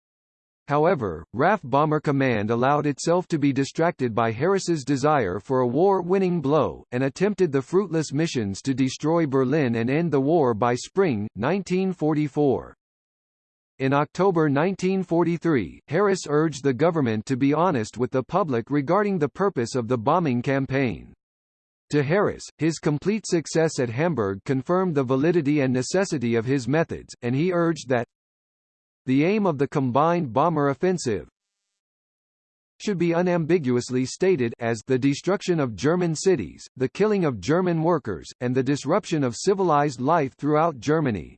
However, RAF Bomber Command allowed itself to be distracted by Harris's desire for a war-winning blow, and attempted the fruitless missions to destroy Berlin and end the war by spring, 1944. In October 1943, Harris urged the government to be honest with the public regarding the purpose of the bombing campaign. To Harris, his complete success at Hamburg confirmed the validity and necessity of his methods, and he urged that the aim of the combined bomber offensive should be unambiguously stated as the destruction of German cities, the killing of German workers, and the disruption of civilized life throughout Germany.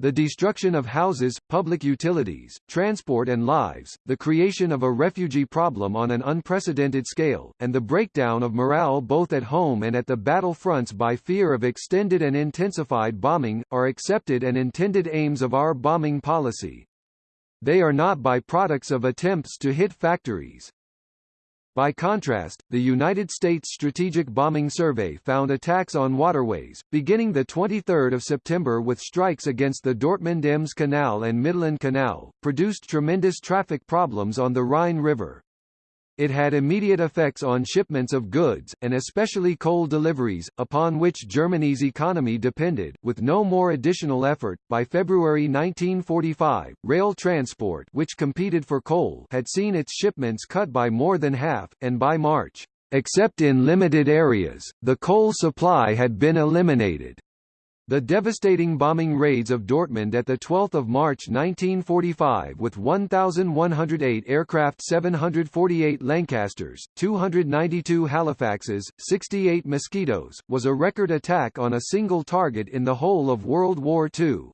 The destruction of houses, public utilities, transport and lives, the creation of a refugee problem on an unprecedented scale, and the breakdown of morale both at home and at the battle fronts by fear of extended and intensified bombing, are accepted and intended aims of our bombing policy. They are not byproducts of attempts to hit factories. By contrast, the United States Strategic Bombing Survey found attacks on waterways, beginning 23 September with strikes against the Dortmund-Ems Canal and Midland Canal, produced tremendous traffic problems on the Rhine River. It had immediate effects on shipments of goods, and especially coal deliveries, upon which Germany's economy depended. With no more additional effort, by February 1945, rail transport which competed for coal had seen its shipments cut by more than half, and by March, except in limited areas, the coal supply had been eliminated. The devastating bombing raids of Dortmund at 12 March 1945 with 1,108 aircraft 748 Lancasters, 292 Halifaxes, 68 Mosquitoes, was a record attack on a single target in the whole of World War II.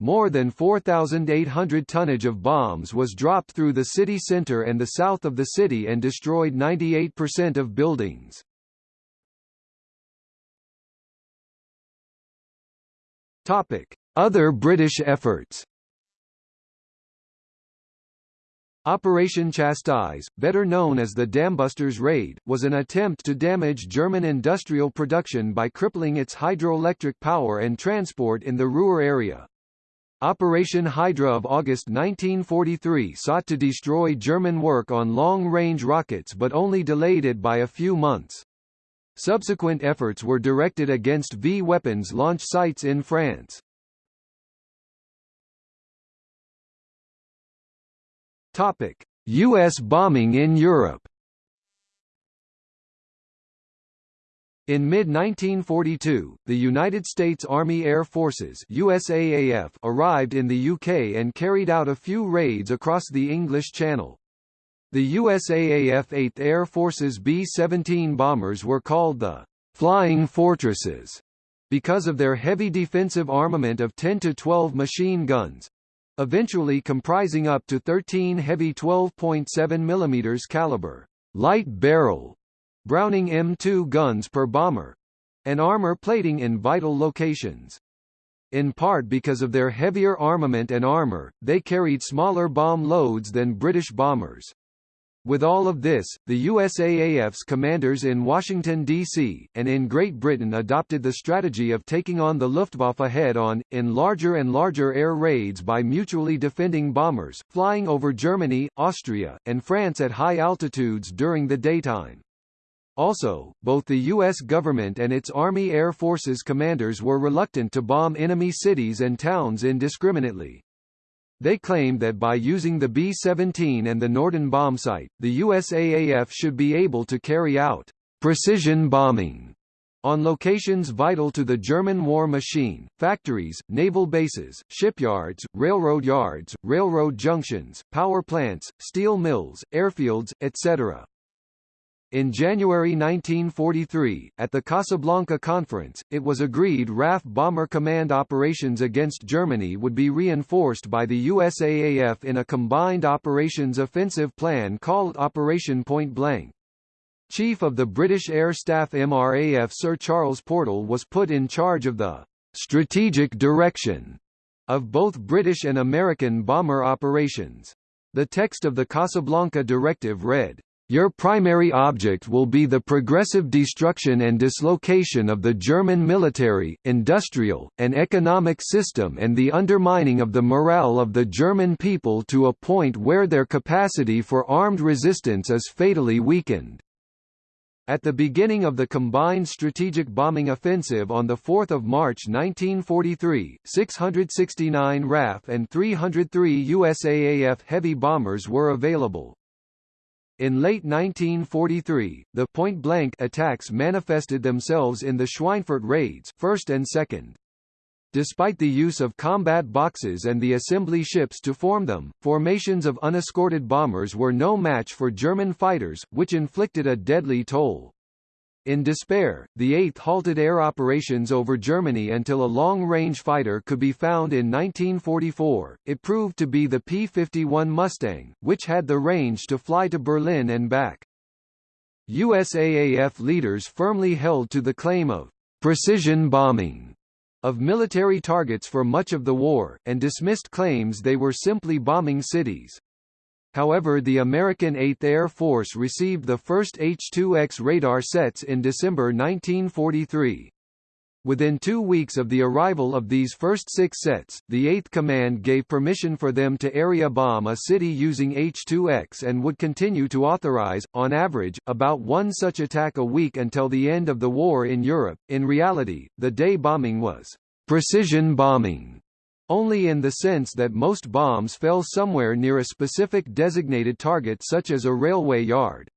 More than 4,800 tonnage of bombs was dropped through the city centre and the south of the city and destroyed 98% of buildings. Topic: Other British efforts. Operation Chastise, better known as the Dambusters Raid, was an attempt to damage German industrial production by crippling its hydroelectric power and transport in the Ruhr area. Operation Hydra of August 1943 sought to destroy German work on long-range rockets but only delayed it by a few months. Subsequent efforts were directed against V weapons launch sites in France. Topic: US bombing in Europe. In mid-1942, the United States Army Air Forces USAAF arrived in the UK and carried out a few raids across the English Channel. The USAAF 8th Air Force's B-17 bombers were called the «Flying Fortresses» because of their heavy defensive armament of 10 to 12 machine guns, eventually comprising up to 13 heavy 12.7 mm caliber light barrel Browning M2 guns per bomber, and armor plating in vital locations. In part because of their heavier armament and armor, they carried smaller bomb loads than British bombers. With all of this, the USAAF's commanders in Washington, D.C., and in Great Britain adopted the strategy of taking on the Luftwaffe head-on, in larger and larger air raids by mutually defending bombers, flying over Germany, Austria, and France at high altitudes during the daytime. Also, both the U.S. government and its Army Air Forces commanders were reluctant to bomb enemy cities and towns indiscriminately. They claimed that by using the B-17 and the Norden bombsight, the USAAF should be able to carry out precision bombing on locations vital to the German war machine, factories, naval bases, shipyards, railroad yards, railroad junctions, power plants, steel mills, airfields, etc. In January 1943, at the Casablanca Conference, it was agreed RAF Bomber Command operations against Germany would be reinforced by the USAAF in a combined operations offensive plan called Operation Point Blank. Chief of the British Air Staff MRAF Sir Charles Portal was put in charge of the strategic direction of both British and American bomber operations. The text of the Casablanca Directive read, your primary object will be the progressive destruction and dislocation of the German military, industrial, and economic system and the undermining of the morale of the German people to a point where their capacity for armed resistance is fatally weakened. At the beginning of the combined strategic bombing offensive on 4 March 1943, 669 RAF and 303 USAAF heavy bombers were available. In late 1943, the point-blank attacks manifested themselves in the Schweinfurt raids first and second. Despite the use of combat boxes and the assembly ships to form them, formations of unescorted bombers were no match for German fighters, which inflicted a deadly toll. In despair, the 8th halted air operations over Germany until a long-range fighter could be found in 1944. It proved to be the P-51 Mustang, which had the range to fly to Berlin and back. USAAF leaders firmly held to the claim of precision bombing of military targets for much of the war, and dismissed claims they were simply bombing cities. However the American 8th Air Force received the first H-2X radar sets in December 1943. Within two weeks of the arrival of these first six sets, the 8th Command gave permission for them to area bomb a city using H-2X and would continue to authorize, on average, about one such attack a week until the end of the war in Europe. In reality, the day bombing was precision bombing, only in the sense that most bombs fell somewhere near a specific designated target such as a railway yard.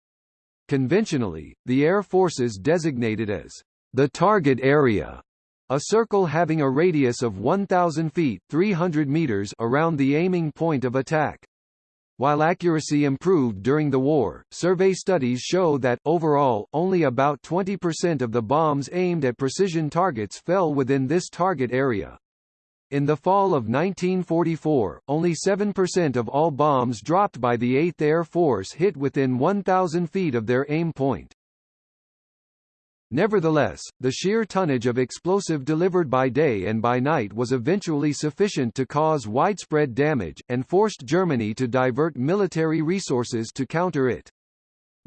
Conventionally, the Air Forces designated as the target area, a circle having a radius of 1,000 feet 300 meters around the aiming point of attack. While accuracy improved during the war, survey studies show that, overall, only about 20% of the bombs aimed at precision targets fell within this target area. In the fall of 1944, only 7% of all bombs dropped by the 8th Air Force hit within 1,000 feet of their aim point. Nevertheless, the sheer tonnage of explosive delivered by day and by night was eventually sufficient to cause widespread damage, and forced Germany to divert military resources to counter it.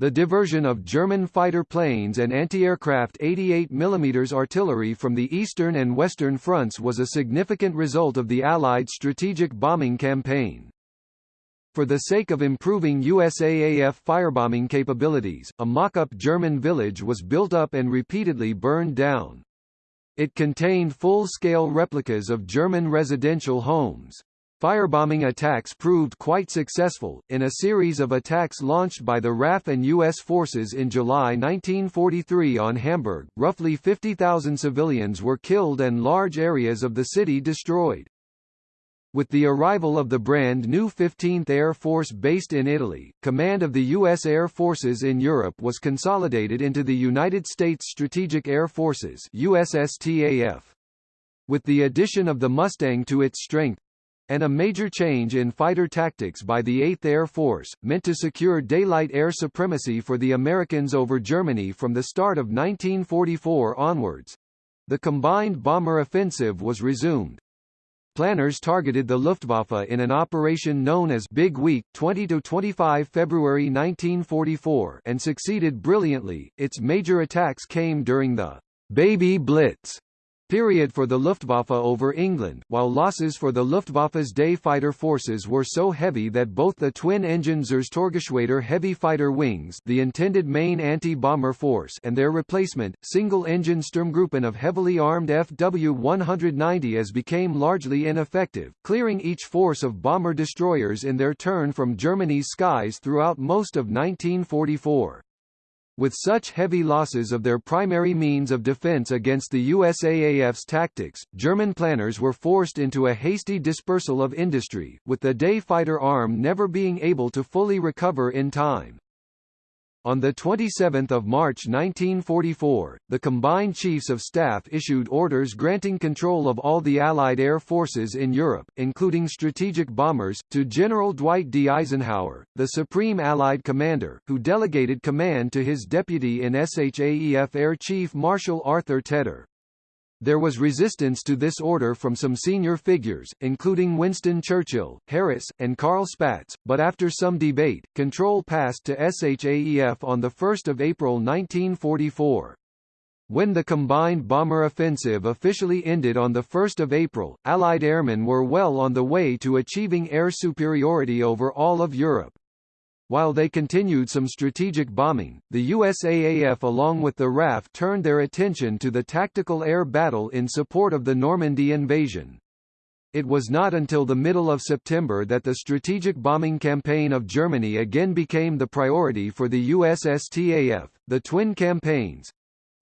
The diversion of German fighter planes and anti-aircraft 88 mm artillery from the eastern and western fronts was a significant result of the Allied strategic bombing campaign. For the sake of improving USAAF firebombing capabilities, a mock-up German village was built up and repeatedly burned down. It contained full-scale replicas of German residential homes. Firebombing attacks proved quite successful, in a series of attacks launched by the RAF and U.S. forces in July 1943 on Hamburg, roughly 50,000 civilians were killed and large areas of the city destroyed. With the arrival of the brand new 15th Air Force based in Italy, command of the U.S. Air Forces in Europe was consolidated into the United States Strategic Air Forces USSTAF. With the addition of the Mustang to its strength, and a major change in fighter tactics by the 8th Air Force, meant to secure daylight air supremacy for the Americans over Germany from the start of 1944 onwards. The combined bomber offensive was resumed. Planners targeted the Luftwaffe in an operation known as Big Week 20–25 February 1944 and succeeded brilliantly. Its major attacks came during the Baby Blitz period for the Luftwaffe over England, while losses for the Luftwaffe's day fighter forces were so heavy that both the twin-engine Zerstörergeschwader heavy fighter wings the intended main anti-bomber force and their replacement, single-engine Sturmgruppen of heavily armed FW-190s became largely ineffective, clearing each force of bomber destroyers in their turn from Germany's skies throughout most of 1944. With such heavy losses of their primary means of defense against the USAAF's tactics, German planners were forced into a hasty dispersal of industry, with the day fighter arm never being able to fully recover in time. On 27 March 1944, the Combined Chiefs of Staff issued orders granting control of all the Allied air forces in Europe, including strategic bombers, to General Dwight D. Eisenhower, the Supreme Allied Commander, who delegated command to his deputy in SHAEF Air Chief Marshal Arthur Tedder. There was resistance to this order from some senior figures, including Winston Churchill, Harris, and Carl Spaatz, but after some debate, control passed to SHAEF on 1 April 1944. When the combined bomber offensive officially ended on 1 April, Allied airmen were well on the way to achieving air superiority over all of Europe. While they continued some strategic bombing, the USAAF along with the RAF turned their attention to the tactical air battle in support of the Normandy invasion. It was not until the middle of September that the strategic bombing campaign of Germany again became the priority for the USSTAF, the twin campaigns,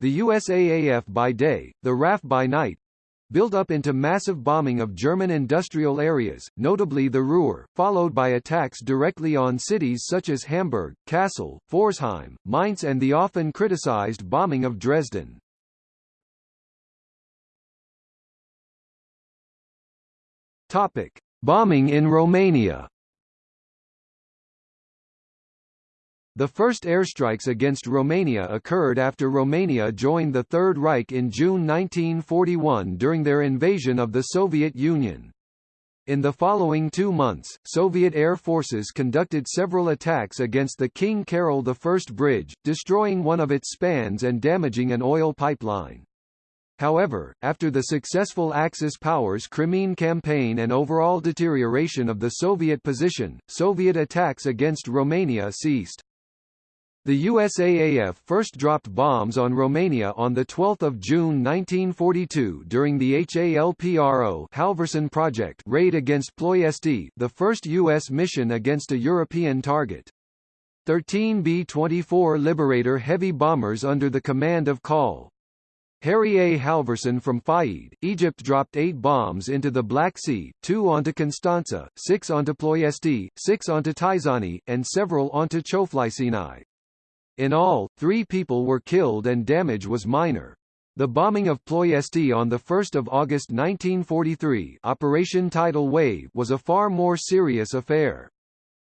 the USAAF by day, the RAF by night, built up into massive bombing of German industrial areas, notably the Ruhr, followed by attacks directly on cities such as Hamburg, Kassel, Pforzheim, Mainz and the often criticized bombing of Dresden. Topic: Bombing in Romania The first airstrikes against Romania occurred after Romania joined the Third Reich in June 1941 during their invasion of the Soviet Union. In the following two months, Soviet air forces conducted several attacks against the King Carol I bridge, destroying one of its spans and damaging an oil pipeline. However, after the successful Axis powers' Crimean campaign and overall deterioration of the Soviet position, Soviet attacks against Romania ceased. The USAAF first dropped bombs on Romania on 12 June 1942 during the HALPRO Halverson Project raid against Ploiesti, the first U.S. mission against a European target. 13 B-24 Liberator heavy bombers under the command of Col. Harry A. Halverson from Fayid, Egypt dropped eight bombs into the Black Sea, two onto Constanza, six onto Ploiesti, six onto Teișani, and several onto Cioflicioni. In all, three people were killed and damage was minor. The bombing of Ploiesti on 1 August 1943 Operation Tidal Wave was a far more serious affair.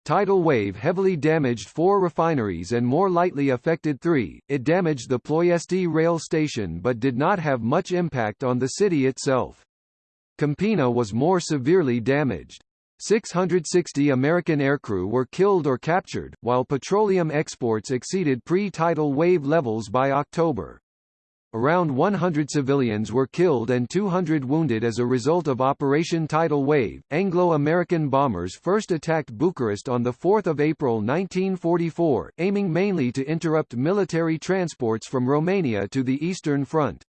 Tidal wave heavily damaged four refineries and more lightly affected three. It damaged the Ploiesti rail station but did not have much impact on the city itself. Campina was more severely damaged. 660 American aircrew were killed or captured, while petroleum exports exceeded pre-tidal wave levels by October. Around 100 civilians were killed and 200 wounded as a result of Operation Tidal Wave. Anglo-American bombers first attacked Bucharest on 4 April 1944, aiming mainly to interrupt military transports from Romania to the Eastern Front.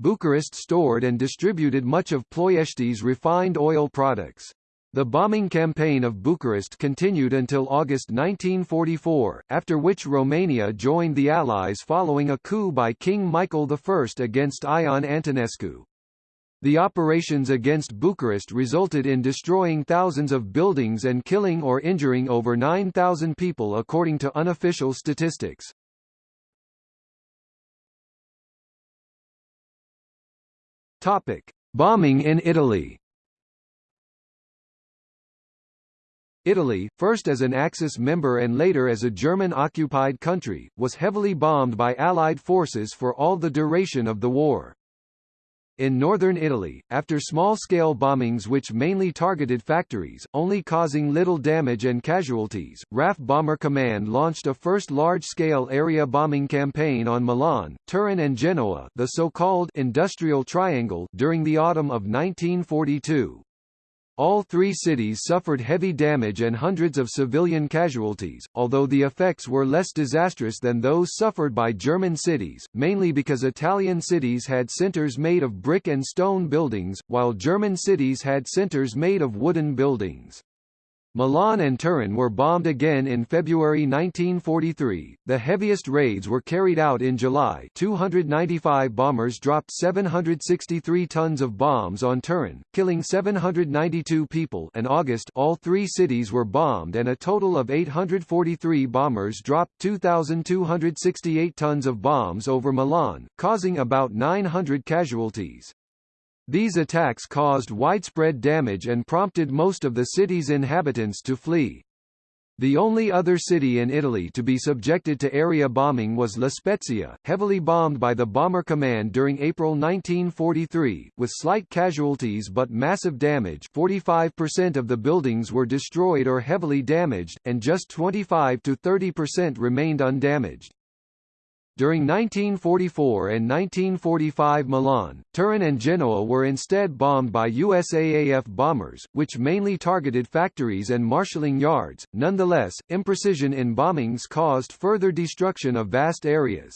Bucharest stored and distributed much of Ploiesti's refined oil products. The bombing campaign of Bucharest continued until August 1944, after which Romania joined the Allies following a coup by King Michael I against Ion Antonescu. The operations against Bucharest resulted in destroying thousands of buildings and killing or injuring over 9,000 people according to unofficial statistics. Topic. Bombing in Italy Italy, first as an Axis member and later as a German-occupied country, was heavily bombed by Allied forces for all the duration of the war. In northern Italy, after small-scale bombings which mainly targeted factories, only causing little damage and casualties, RAF Bomber Command launched a first large-scale area bombing campaign on Milan, Turin and Genoa the so-called «Industrial Triangle» during the autumn of 1942. All three cities suffered heavy damage and hundreds of civilian casualties, although the effects were less disastrous than those suffered by German cities, mainly because Italian cities had centers made of brick and stone buildings, while German cities had centers made of wooden buildings. Milan and Turin were bombed again in February 1943. The heaviest raids were carried out in July. 295 bombers dropped 763 tons of bombs on Turin, killing 792 people. In August, all three cities were bombed and a total of 843 bombers dropped 2268 tons of bombs over Milan, causing about 900 casualties. These attacks caused widespread damage and prompted most of the city's inhabitants to flee. The only other city in Italy to be subjected to area bombing was La Spezia, heavily bombed by the Bomber Command during April 1943, with slight casualties but massive damage 45% of the buildings were destroyed or heavily damaged, and just twenty-five to thirty percent remained undamaged. During 1944 and 1945 Milan, Turin and Genoa were instead bombed by USAAF bombers, which mainly targeted factories and marshalling yards. Nonetheless, imprecision in bombings caused further destruction of vast areas.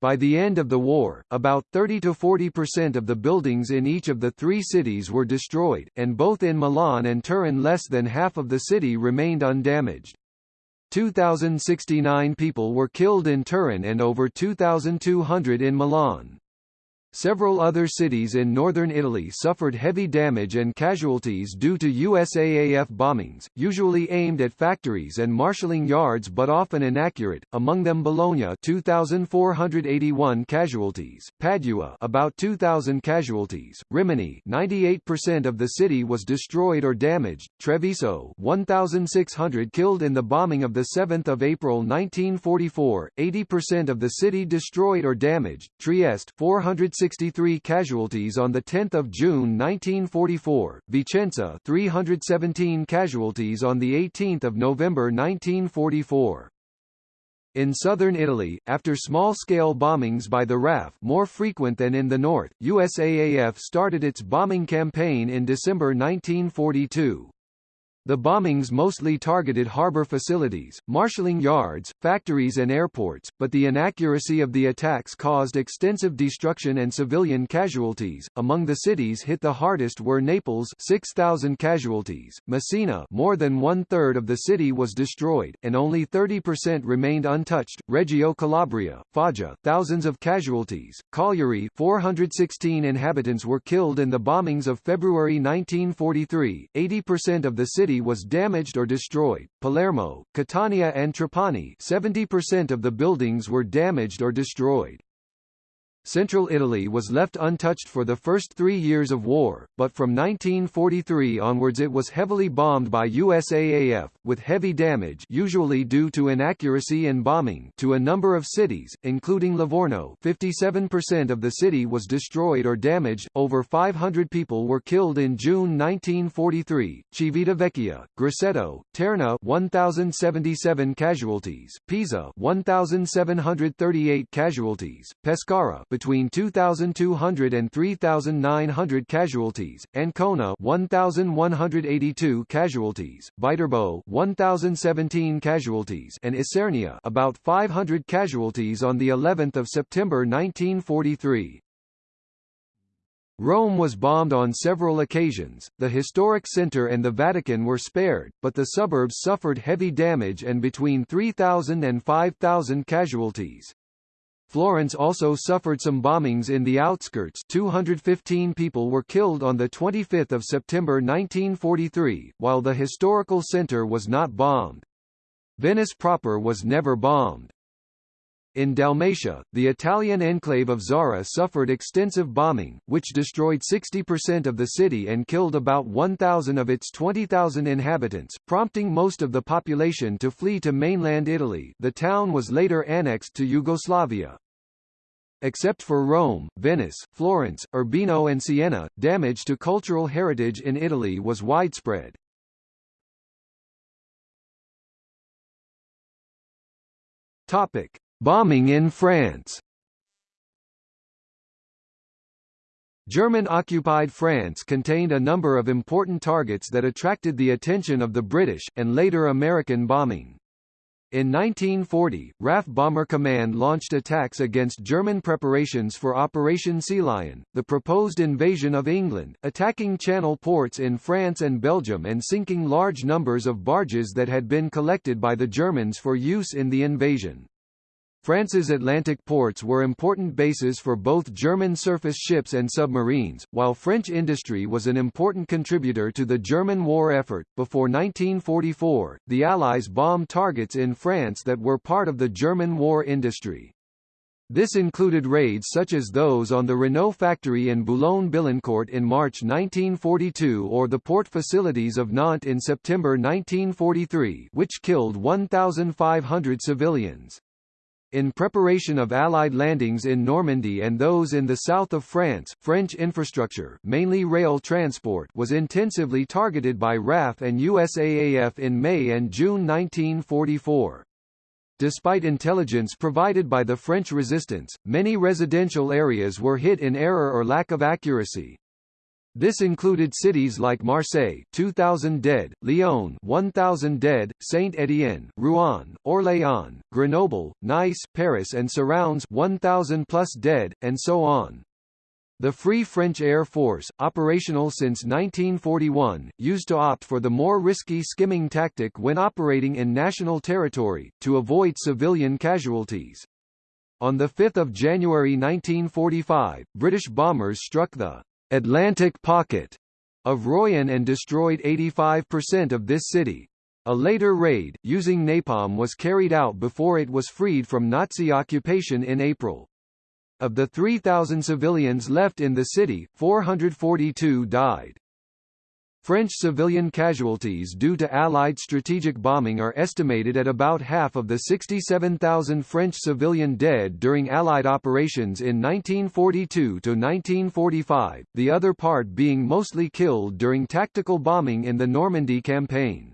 By the end of the war, about 30 to 40% of the buildings in each of the three cities were destroyed, and both in Milan and Turin less than half of the city remained undamaged. 2,069 people were killed in Turin and over 2,200 in Milan. Several other cities in northern Italy suffered heavy damage and casualties due to USAAF bombings, usually aimed at factories and marshalling yards but often inaccurate, among them Bologna 2,481 casualties, Padua about 2,000 casualties, Rimini 98% of the city was destroyed or damaged, Treviso 1,600 killed in the bombing of 7 April 1944, 80% of the city destroyed or damaged, Trieste 400 363 casualties on 10 June 1944, Vicenza 317 casualties on 18 November 1944. In southern Italy, after small-scale bombings by the RAF more frequent than in the north, USAAF started its bombing campaign in December 1942. The bombings mostly targeted harbor facilities, marshalling yards, factories and airports, but the inaccuracy of the attacks caused extensive destruction and civilian casualties. Among the cities hit the hardest were Naples 6,000 casualties, Messina more than one-third of the city was destroyed, and only 30% remained untouched, Reggio Calabria, Foggia thousands of casualties, Cagliari 416 inhabitants were killed in the bombings of February 1943, 80% of the city city was damaged or destroyed. Palermo, Catania and Trapani 70% of the buildings were damaged or destroyed. Central Italy was left untouched for the first three years of war, but from 1943 onwards it was heavily bombed by USAAF, with heavy damage usually due to inaccuracy in bombing to a number of cities, including Livorno. 57% of the city was destroyed or damaged, over 500 people were killed in June 1943, Civitavecchia, Grosseto, Terni 1,077 casualties, Pisa 1,738 casualties, Pescara between 2,200 and 3,900 casualties, Ancona 1,182 casualties, Viterbo 1,017 casualties, and Isernia about 500 casualties on the 11th of September 1943. Rome was bombed on several occasions, the historic center and the Vatican were spared, but the suburbs suffered heavy damage and between 3,000 and 5,000 casualties. Florence also suffered some bombings in the outskirts 215 people were killed on 25 September 1943, while the historical center was not bombed. Venice proper was never bombed. In Dalmatia, the Italian enclave of Zara suffered extensive bombing, which destroyed 60% of the city and killed about 1,000 of its 20,000 inhabitants, prompting most of the population to flee to mainland Italy the town was later annexed to Yugoslavia. Except for Rome, Venice, Florence, Urbino and Siena, damage to cultural heritage in Italy was widespread. Topic. Bombing in France German-occupied France contained a number of important targets that attracted the attention of the British, and later American bombing. In 1940, RAF Bomber Command launched attacks against German preparations for Operation Sea Lion, the proposed invasion of England, attacking channel ports in France and Belgium and sinking large numbers of barges that had been collected by the Germans for use in the invasion. France's Atlantic ports were important bases for both German surface ships and submarines, while French industry was an important contributor to the German war effort. Before 1944, the Allies bombed targets in France that were part of the German war industry. This included raids such as those on the Renault factory in Boulogne-Billancourt in March 1942 or the port facilities of Nantes in September 1943 which killed 1,500 civilians. In preparation of Allied landings in Normandy and those in the south of France, French infrastructure mainly rail transport was intensively targeted by RAF and USAAF in May and June 1944. Despite intelligence provided by the French resistance, many residential areas were hit in error or lack of accuracy, this included cities like Marseille 2,000 dead, Lyon 1,000 dead, Saint-Étienne, Rouen, Orléans, Grenoble, Nice, Paris and surrounds 1,000 plus dead, and so on. The Free French Air Force, operational since 1941, used to opt for the more risky skimming tactic when operating in national territory, to avoid civilian casualties. On 5 January 1945, British bombers struck the Atlantic Pocket of Royan and destroyed 85% of this city. A later raid, using napalm was carried out before it was freed from Nazi occupation in April. Of the 3,000 civilians left in the city, 442 died. French civilian casualties due to Allied strategic bombing are estimated at about half of the 67,000 French civilian dead during Allied operations in 1942 to 1945, the other part being mostly killed during tactical bombing in the Normandy campaign.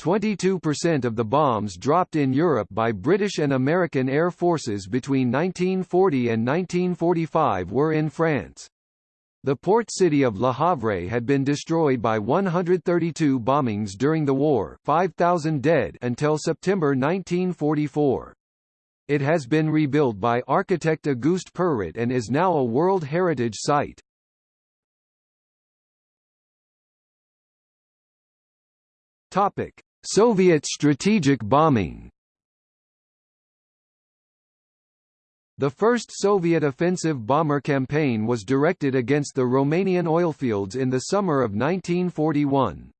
22% of the bombs dropped in Europe by British and American air forces between 1940 and 1945 were in France. The port city of Le Havre had been destroyed by 132 bombings during the war 5,000 dead until September 1944. It has been rebuilt by architect Auguste Perret and is now a World Heritage Site. Soviet strategic bombing The first Soviet offensive bomber campaign was directed against the Romanian oilfields in the summer of 1941.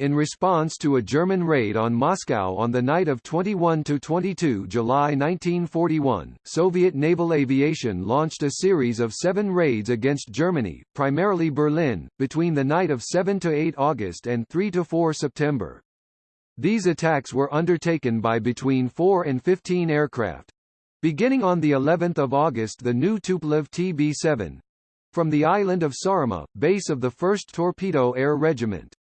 In response to a German raid on Moscow on the night of 21 to 22 July 1941, Soviet naval aviation launched a series of seven raids against Germany, primarily Berlin, between the night of 7 to 8 August and 3 to 4 September. These attacks were undertaken by between 4 and 15 aircraft, Beginning on the 11th of August the new Tupolev TB-7 from the island of Saaremaa, base of the 1st Torpedo Air Regiment.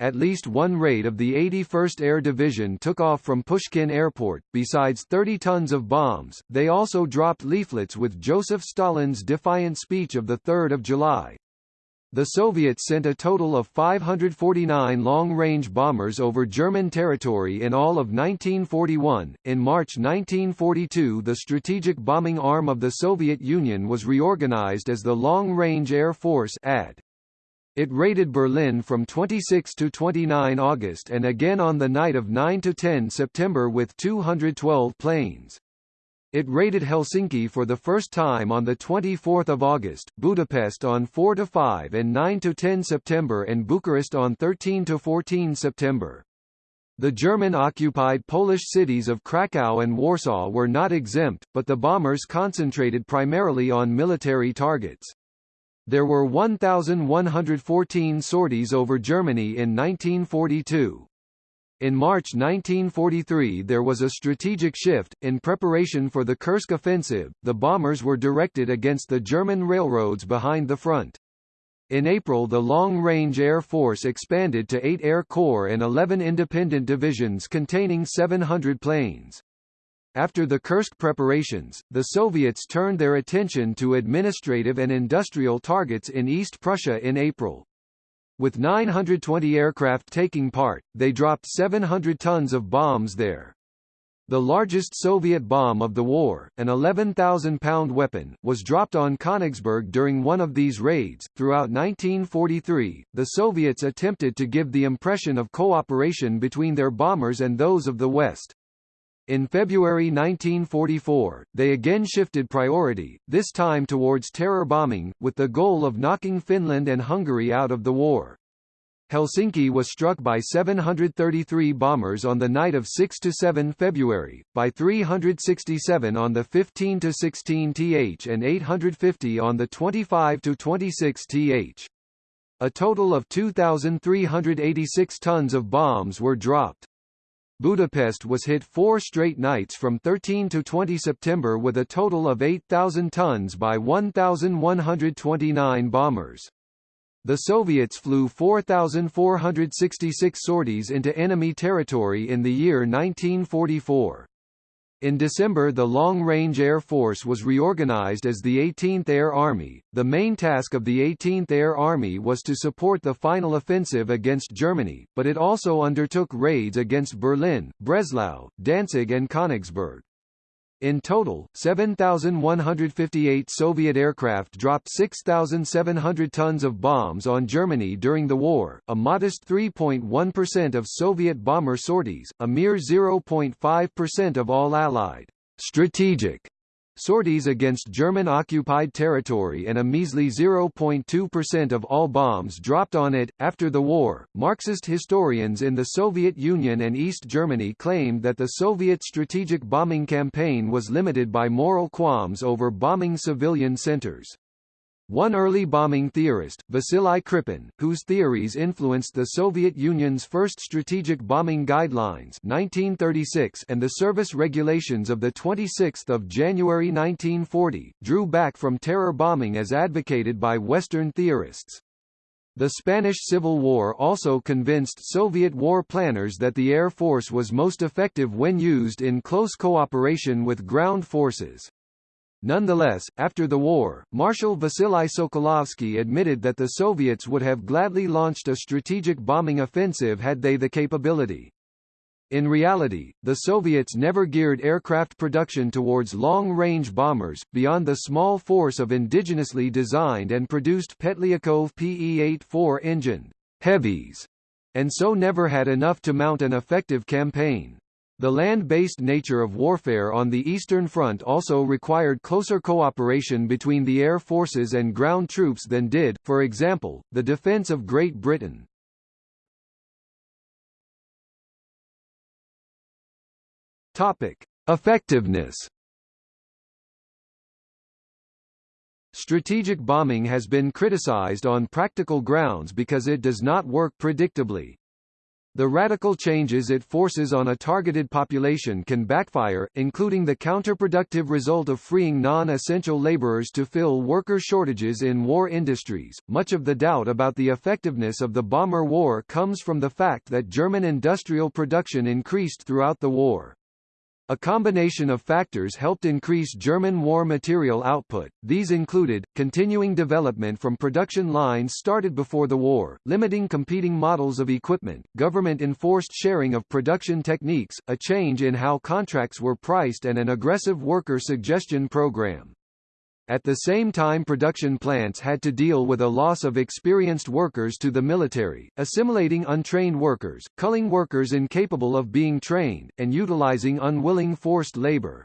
At least one raid of the 81st Air Division took off from Pushkin Airport. Besides 30 tons of bombs, they also dropped leaflets with Joseph Stalin's defiant speech of 3 July. The Soviets sent a total of 549 long-range bombers over German territory in all of 1941. In March 1942, the strategic bombing arm of the Soviet Union was reorganized as the Long Range Air Force (AD). It raided Berlin from 26 to 29 August and again on the night of 9 to 10 September with 212 planes. It raided Helsinki for the first time on 24 August, Budapest on 4–5 and 9–10 September and Bucharest on 13–14 September. The German-occupied Polish cities of Krakow and Warsaw were not exempt, but the bombers concentrated primarily on military targets. There were 1,114 sorties over Germany in 1942. In March 1943 there was a strategic shift. In preparation for the Kursk offensive, the bombers were directed against the German railroads behind the front. In April the Long-Range Air Force expanded to 8 Air Corps and 11 independent divisions containing 700 planes. After the Kursk preparations, the Soviets turned their attention to administrative and industrial targets in East Prussia in April. With 920 aircraft taking part, they dropped 700 tons of bombs there. The largest Soviet bomb of the war, an 11,000-pound weapon, was dropped on Königsberg during one of these raids. Throughout 1943, the Soviets attempted to give the impression of cooperation between their bombers and those of the West. In February 1944, they again shifted priority, this time towards terror bombing, with the goal of knocking Finland and Hungary out of the war. Helsinki was struck by 733 bombers on the night of 6–7 February, by 367 on the 15–16 th and 850 on the 25–26 th. A total of 2,386 tons of bombs were dropped. Budapest was hit four straight nights from 13 to 20 September with a total of 8,000 tons by 1,129 bombers. The Soviets flew 4,466 sorties into enemy territory in the year 1944. In December the Long-Range Air Force was reorganized as the 18th Air Army. The main task of the 18th Air Army was to support the final offensive against Germany, but it also undertook raids against Berlin, Breslau, Danzig and Königsberg. In total, 7,158 Soviet aircraft dropped 6,700 tons of bombs on Germany during the war, a modest 3.1% of Soviet bomber sorties, a mere 0.5% of all Allied. Strategic sorties against German-occupied territory and a measly 0.2% of all bombs dropped on it. After the war, Marxist historians in the Soviet Union and East Germany claimed that the Soviet strategic bombing campaign was limited by moral qualms over bombing civilian centers. One early bombing theorist, Vasily Khripin, whose theories influenced the Soviet Union's first strategic bombing guidelines 1936 and the service regulations of 26 January 1940, drew back from terror bombing as advocated by Western theorists. The Spanish Civil War also convinced Soviet war planners that the Air Force was most effective when used in close cooperation with ground forces. Nonetheless, after the war, Marshal Vasily Sokolovsky admitted that the Soviets would have gladly launched a strategic bombing offensive had they the capability. In reality, the Soviets never geared aircraft production towards long-range bombers, beyond the small force of indigenously designed and produced Petliakov PE-84 engine heavies, and so never had enough to mount an effective campaign. The land-based nature of warfare on the Eastern Front also required closer cooperation between the air forces and ground troops than did, for example, the defense of Great Britain. Topic: Effectiveness. Strategic bombing has been criticized on practical grounds because it does not work predictably. The radical changes it forces on a targeted population can backfire, including the counterproductive result of freeing non-essential laborers to fill worker shortages in war industries. Much of the doubt about the effectiveness of the bomber war comes from the fact that German industrial production increased throughout the war. A combination of factors helped increase German war material output, these included, continuing development from production lines started before the war, limiting competing models of equipment, government-enforced sharing of production techniques, a change in how contracts were priced and an aggressive worker suggestion program. At the same time production plants had to deal with a loss of experienced workers to the military, assimilating untrained workers, culling workers incapable of being trained, and utilizing unwilling forced labor.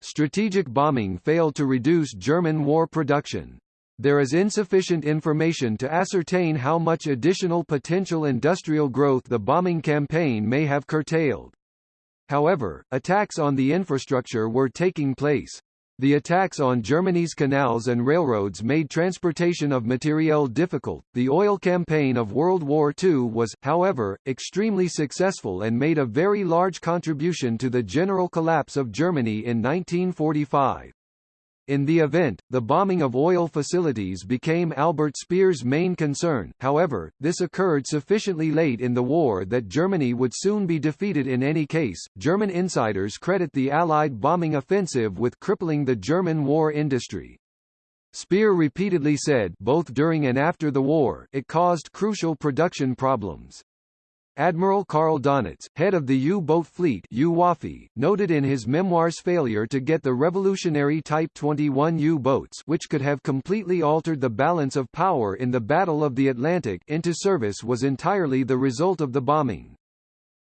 Strategic bombing failed to reduce German war production. There is insufficient information to ascertain how much additional potential industrial growth the bombing campaign may have curtailed. However, attacks on the infrastructure were taking place. The attacks on Germany's canals and railroads made transportation of materiel difficult. The oil campaign of World War II was, however, extremely successful and made a very large contribution to the general collapse of Germany in 1945. In the event, the bombing of oil facilities became Albert Speer's main concern, however, this occurred sufficiently late in the war that Germany would soon be defeated in any case. German insiders credit the Allied bombing offensive with crippling the German war industry. Speer repeatedly said both during and after the war, it caused crucial production problems. Admiral Karl Donitz, head of the U-boat fleet noted in his memoirs failure to get the revolutionary Type 21 U-boats which could have completely altered the balance of power in the Battle of the Atlantic into service was entirely the result of the bombing.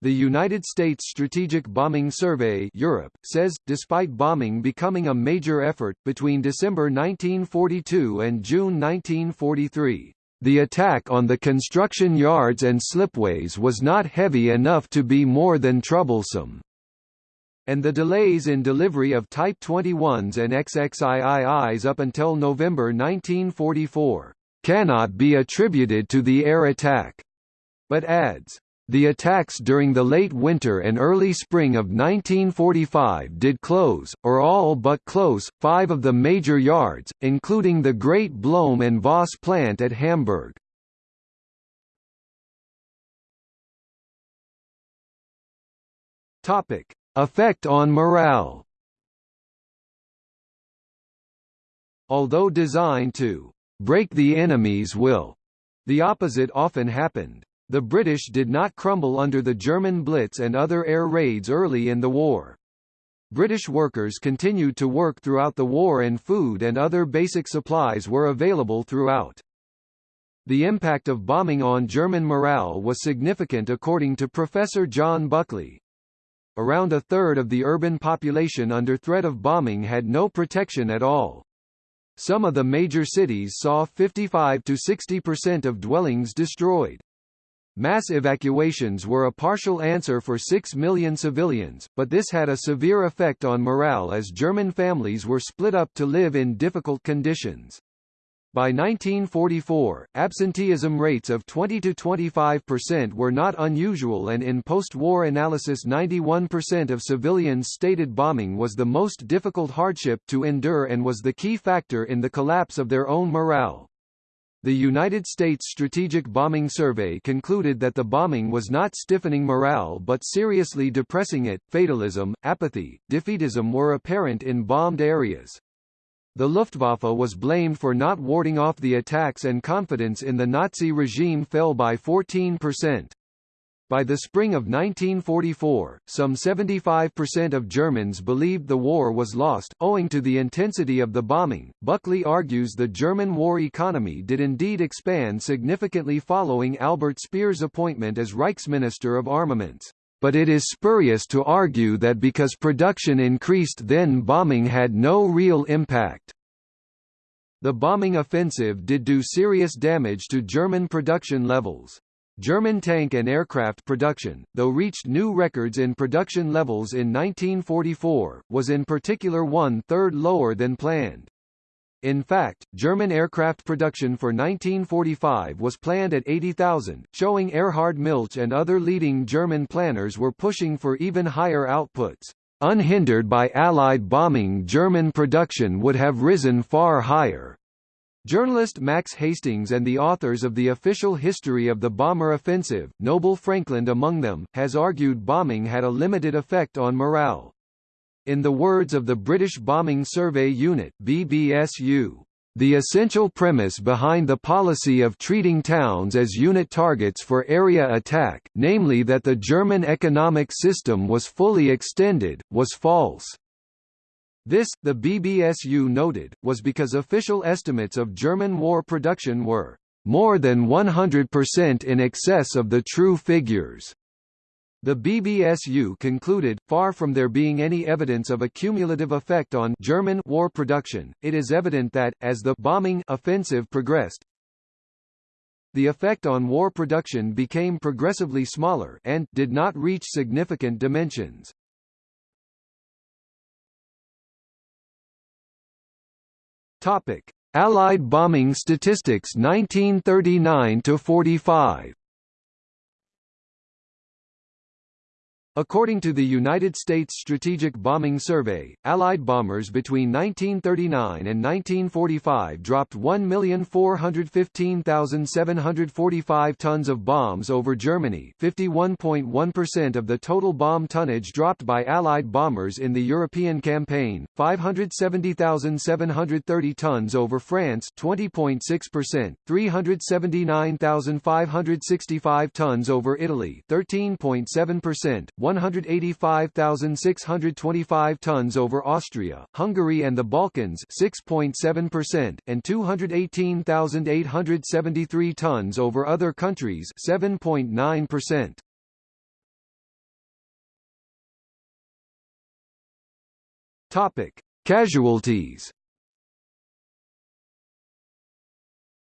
The United States Strategic Bombing Survey Europe, says, despite bombing becoming a major effort, between December 1942 and June 1943, the attack on the construction yards and slipways was not heavy enough to be more than troublesome. And the delays in delivery of Type 21s and XXIIIs up until November 1944, cannot be attributed to the air attack, but adds, the attacks during the late winter and early spring of 1945 did close, or all but close, five of the major yards, including the Great Blohm and Voss plant at Hamburg. Effect on morale Although designed to «break the enemy's will», the opposite often happened. The British did not crumble under the German Blitz and other air raids early in the war. British workers continued to work throughout the war and food and other basic supplies were available throughout. The impact of bombing on German morale was significant according to Professor John Buckley. Around a third of the urban population under threat of bombing had no protection at all. Some of the major cities saw 55 to 60% of dwellings destroyed. Mass evacuations were a partial answer for 6 million civilians, but this had a severe effect on morale as German families were split up to live in difficult conditions. By 1944, absenteeism rates of 20 to 25% were not unusual and in post-war analysis 91% of civilians stated bombing was the most difficult hardship to endure and was the key factor in the collapse of their own morale. The United States Strategic Bombing Survey concluded that the bombing was not stiffening morale but seriously depressing it. Fatalism, apathy, defeatism were apparent in bombed areas. The Luftwaffe was blamed for not warding off the attacks and confidence in the Nazi regime fell by 14%. By the spring of 1944, some 75% of Germans believed the war was lost, owing to the intensity of the bombing. Buckley argues the German war economy did indeed expand significantly following Albert Speer's appointment as Reichsminister of Armaments. But it is spurious to argue that because production increased then bombing had no real impact. The bombing offensive did do serious damage to German production levels. German tank and aircraft production, though reached new records in production levels in 1944, was in particular one-third lower than planned. In fact, German aircraft production for 1945 was planned at 80,000, showing Erhard Milch and other leading German planners were pushing for even higher outputs. Unhindered by Allied bombing German production would have risen far higher. Journalist Max Hastings and the authors of the official history of the bomber offensive, Noble Frankland among them, has argued bombing had a limited effect on morale. In the words of the British Bombing Survey Unit BBSU, the essential premise behind the policy of treating towns as unit targets for area attack, namely that the German economic system was fully extended, was false. This, the BBSU noted, was because official estimates of German war production were more than 100% in excess of the true figures. The BBSU concluded, far from there being any evidence of a cumulative effect on German war production, it is evident that, as the bombing offensive progressed, the effect on war production became progressively smaller and did not reach significant dimensions. Topic: Allied bombing statistics 1939 to 45. According to the United States Strategic Bombing Survey, Allied bombers between 1939 and 1945 dropped 1,415,745 tons of bombs over Germany. 51.1% of the total bomb tonnage dropped by Allied bombers in the European campaign, 570,730 tons over France. 20.6%, 379,565 tons over Italy. 13.7%, 185,625 tons over Austria, Hungary and the Balkans 6.7%, and 218,873 tons over other countries 7.9%. Topic: Casualties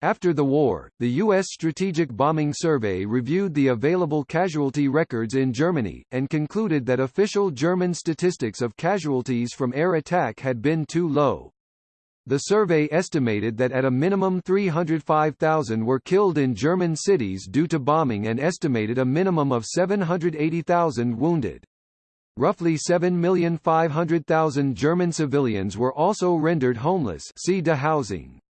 After the war, the U.S. Strategic Bombing Survey reviewed the available casualty records in Germany, and concluded that official German statistics of casualties from air attack had been too low. The survey estimated that at a minimum 305,000 were killed in German cities due to bombing and estimated a minimum of 780,000 wounded. Roughly 7,500,000 German civilians were also rendered homeless see housing.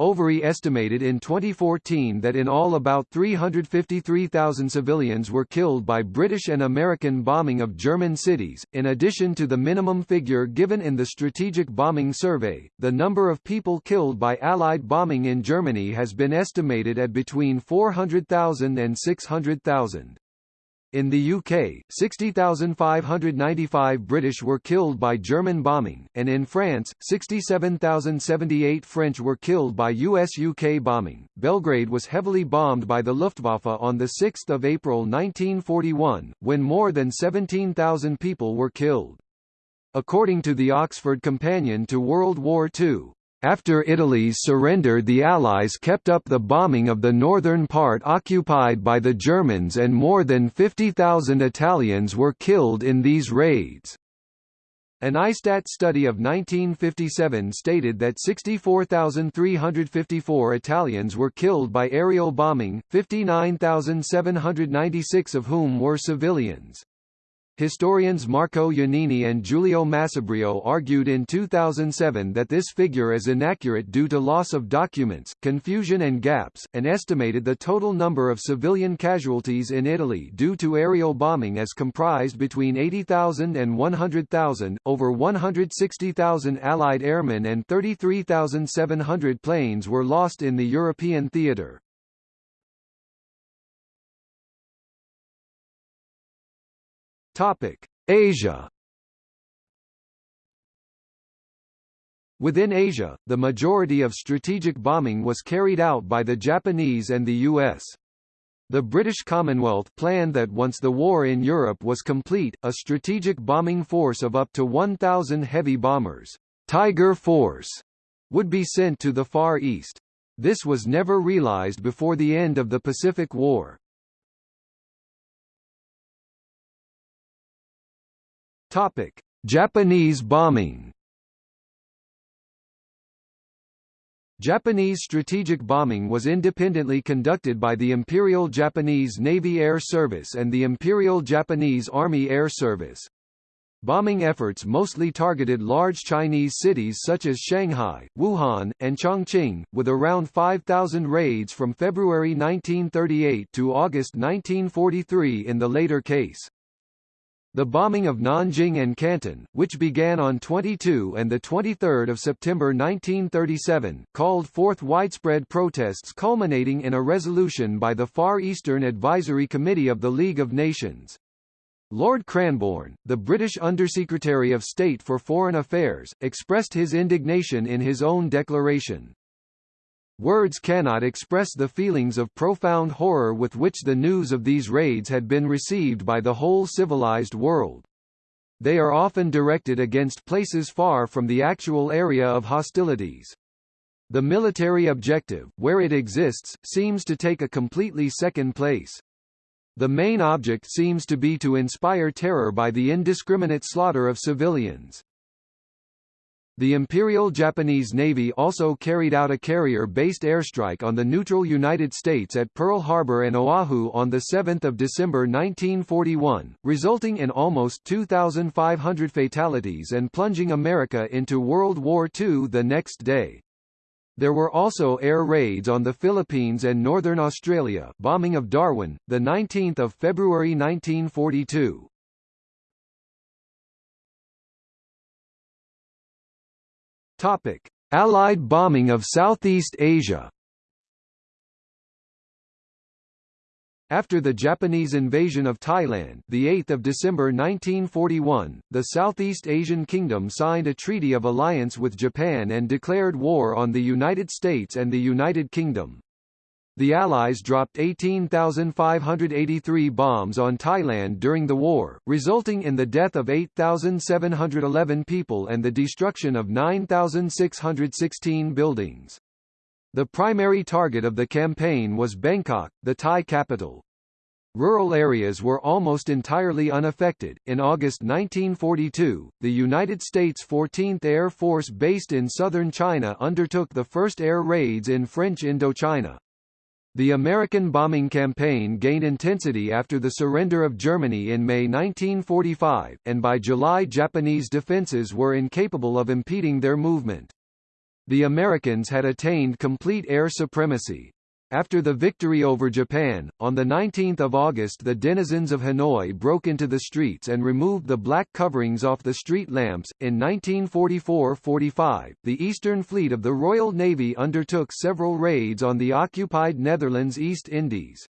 Overy estimated in 2014 that in all about 353,000 civilians were killed by British and American bombing of German cities. In addition to the minimum figure given in the Strategic Bombing Survey, the number of people killed by Allied bombing in Germany has been estimated at between 400,000 and 600,000. In the UK, 60,595 British were killed by German bombing, and in France, 67,078 French were killed by US-UK bombing. Belgrade was heavily bombed by the Luftwaffe on 6 April 1941, when more than 17,000 people were killed. According to the Oxford Companion to World War II, after Italy's surrender the Allies kept up the bombing of the northern part occupied by the Germans and more than 50,000 Italians were killed in these raids. An ISTAT study of 1957 stated that 64,354 Italians were killed by aerial bombing, 59,796 of whom were civilians. Historians Marco Gioannini and Giulio Massobrio argued in 2007 that this figure is inaccurate due to loss of documents, confusion and gaps, and estimated the total number of civilian casualties in Italy due to aerial bombing as comprised between 80,000 and 100,000, over 160,000 Allied airmen and 33,700 planes were lost in the European theatre. Topic: Asia. Within Asia, the majority of strategic bombing was carried out by the Japanese and the US. The British Commonwealth planned that once the war in Europe was complete, a strategic bombing force of up to 1,000 heavy bombers, Tiger Force, would be sent to the Far East. This was never realized before the end of the Pacific War. Topic: Japanese bombing. Japanese strategic bombing was independently conducted by the Imperial Japanese Navy Air Service and the Imperial Japanese Army Air Service. Bombing efforts mostly targeted large Chinese cities such as Shanghai, Wuhan, and Chongqing, with around 5,000 raids from February 1938 to August 1943 in the later case. The bombing of Nanjing and Canton, which began on 22 and 23 September 1937, called forth widespread protests culminating in a resolution by the Far Eastern Advisory Committee of the League of Nations. Lord Cranborne, the British Undersecretary of State for Foreign Affairs, expressed his indignation in his own declaration. Words cannot express the feelings of profound horror with which the news of these raids had been received by the whole civilized world. They are often directed against places far from the actual area of hostilities. The military objective, where it exists, seems to take a completely second place. The main object seems to be to inspire terror by the indiscriminate slaughter of civilians. The Imperial Japanese Navy also carried out a carrier-based airstrike on the neutral United States at Pearl Harbor and Oahu on 7 December 1941, resulting in almost 2,500 fatalities and plunging America into World War II the next day. There were also air raids on the Philippines and northern Australia bombing of Darwin, 19 February 1942. Topic: Allied bombing of Southeast Asia. After the Japanese invasion of Thailand, the 8th of December 1941, the Southeast Asian kingdom signed a treaty of alliance with Japan and declared war on the United States and the United Kingdom. The Allies dropped 18,583 bombs on Thailand during the war, resulting in the death of 8,711 people and the destruction of 9,616 buildings. The primary target of the campaign was Bangkok, the Thai capital. Rural areas were almost entirely unaffected. In August 1942, the United States 14th Air Force based in southern China undertook the first air raids in French Indochina. The American bombing campaign gained intensity after the surrender of Germany in May 1945, and by July Japanese defenses were incapable of impeding their movement. The Americans had attained complete air supremacy. After the victory over Japan, on 19 August the denizens of Hanoi broke into the streets and removed the black coverings off the street lamps. In 1944–45, the Eastern Fleet of the Royal Navy undertook several raids on the occupied Netherlands East Indies.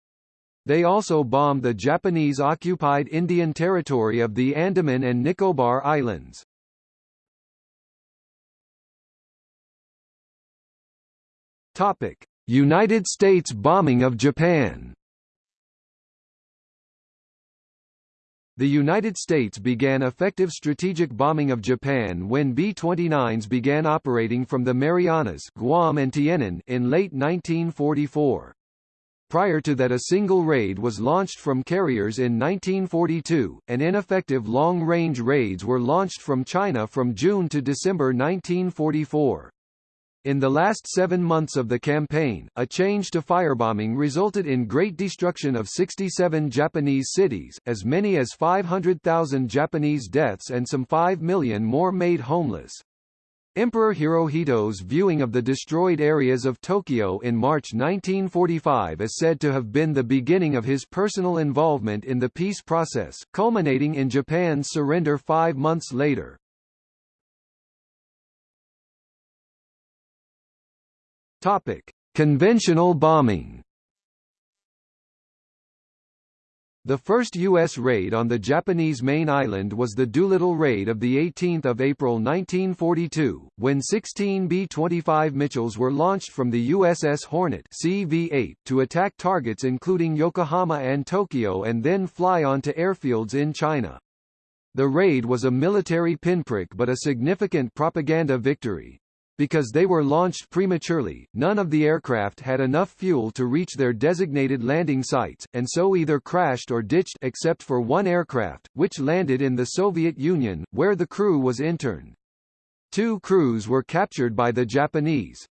They also bombed the Japanese-occupied Indian territory of the Andaman and Nicobar Islands. Topic. United States bombing of Japan The United States began effective strategic bombing of Japan when B-29s began operating from the Marianas Guam and Tinian in late 1944. Prior to that a single raid was launched from carriers in 1942, and ineffective long-range raids were launched from China from June to December 1944. In the last seven months of the campaign, a change to firebombing resulted in great destruction of 67 Japanese cities, as many as 500,000 Japanese deaths and some 5 million more made homeless. Emperor Hirohito's viewing of the destroyed areas of Tokyo in March 1945 is said to have been the beginning of his personal involvement in the peace process, culminating in Japan's surrender five months later. Topic: Conventional bombing. The first U.S. raid on the Japanese main island was the Doolittle Raid of 18 April 1942, when 16 B-25 Mitchells were launched from the USS Hornet CV-8 to attack targets including Yokohama and Tokyo and then fly onto airfields in China. The raid was a military pinprick but a significant propaganda victory. Because they were launched prematurely, none of the aircraft had enough fuel to reach their designated landing sites, and so either crashed or ditched except for one aircraft, which landed in the Soviet Union, where the crew was interned. Two crews were captured by the Japanese.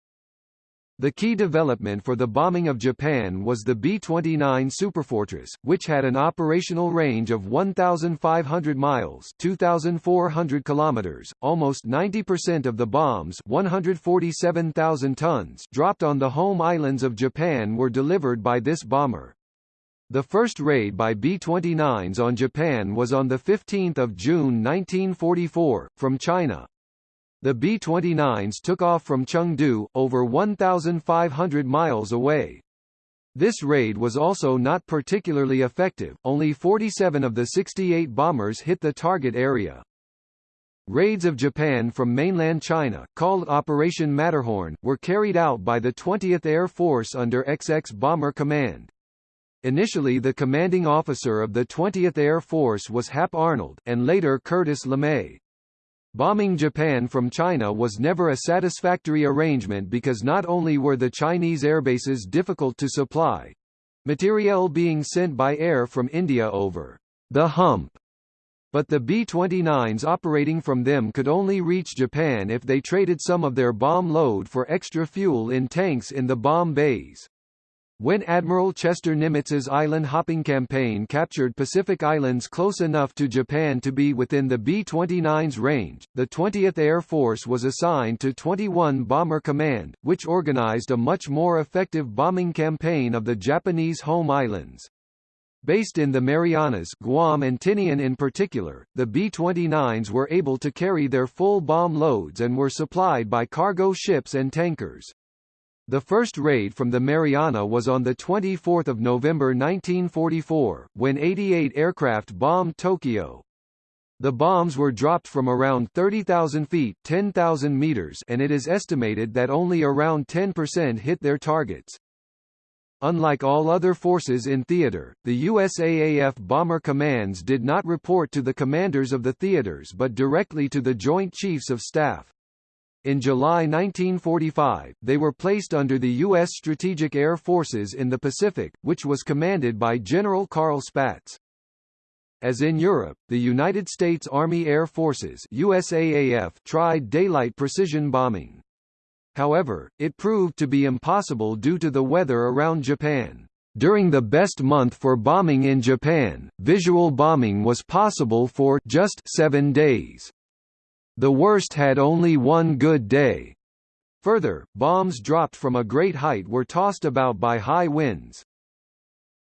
The key development for the bombing of Japan was the B-29 Superfortress, which had an operational range of 1,500 miles 2,400 kilometers. Almost 90% of the bombs 147,000 tons dropped on the home islands of Japan were delivered by this bomber. The first raid by B-29s on Japan was on 15 June 1944, from China. The B-29s took off from Chengdu, over 1,500 miles away. This raid was also not particularly effective, only 47 of the 68 bombers hit the target area. Raids of Japan from mainland China, called Operation Matterhorn, were carried out by the 20th Air Force under XX Bomber Command. Initially the commanding officer of the 20th Air Force was Hap Arnold, and later Curtis LeMay. Bombing Japan from China was never a satisfactory arrangement because not only were the Chinese airbases difficult to supply, materiel being sent by air from India over the hump But the B-29s operating from them could only reach Japan if they traded some of their bomb load for extra fuel in tanks in the bomb bays. When Admiral Chester Nimitz's island-hopping campaign captured Pacific Islands close enough to Japan to be within the B-29's range, the 20th Air Force was assigned to 21 Bomber Command, which organized a much more effective bombing campaign of the Japanese home islands. Based in the Marianas Guam and Tinian in particular, the B-29s were able to carry their full bomb loads and were supplied by cargo ships and tankers. The first raid from the Mariana was on 24 November 1944, when 88 aircraft bombed Tokyo. The bombs were dropped from around 30,000 feet 10,000 meters and it is estimated that only around 10% hit their targets. Unlike all other forces in theater, the USAAF bomber commands did not report to the commanders of the theaters but directly to the Joint Chiefs of Staff. In July 1945, they were placed under the U.S. Strategic Air Forces in the Pacific, which was commanded by General Carl Spaatz. As in Europe, the United States Army Air Forces USAAF tried daylight precision bombing. However, it proved to be impossible due to the weather around Japan. During the best month for bombing in Japan, visual bombing was possible for just seven days. The worst had only one good day. Further, bombs dropped from a great height were tossed about by high winds.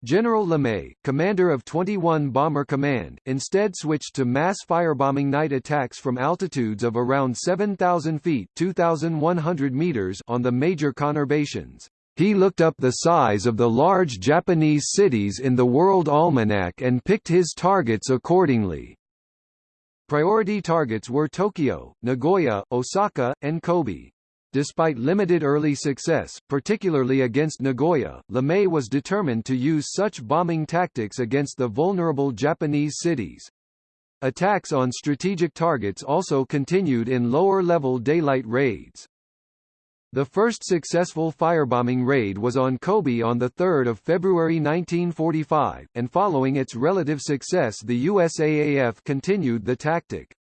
General LeMay, commander of 21 Bomber Command, instead switched to mass firebombing night attacks from altitudes of around 7,000 feet 2,100 meters on the major conurbations. He looked up the size of the large Japanese cities in the World Almanac and picked his targets accordingly. Priority targets were Tokyo, Nagoya, Osaka, and Kobe. Despite limited early success, particularly against Nagoya, LeMay was determined to use such bombing tactics against the vulnerable Japanese cities. Attacks on strategic targets also continued in lower-level daylight raids. The first successful firebombing raid was on Kobe on 3 February 1945, and following its relative success the USAAF continued the tactic.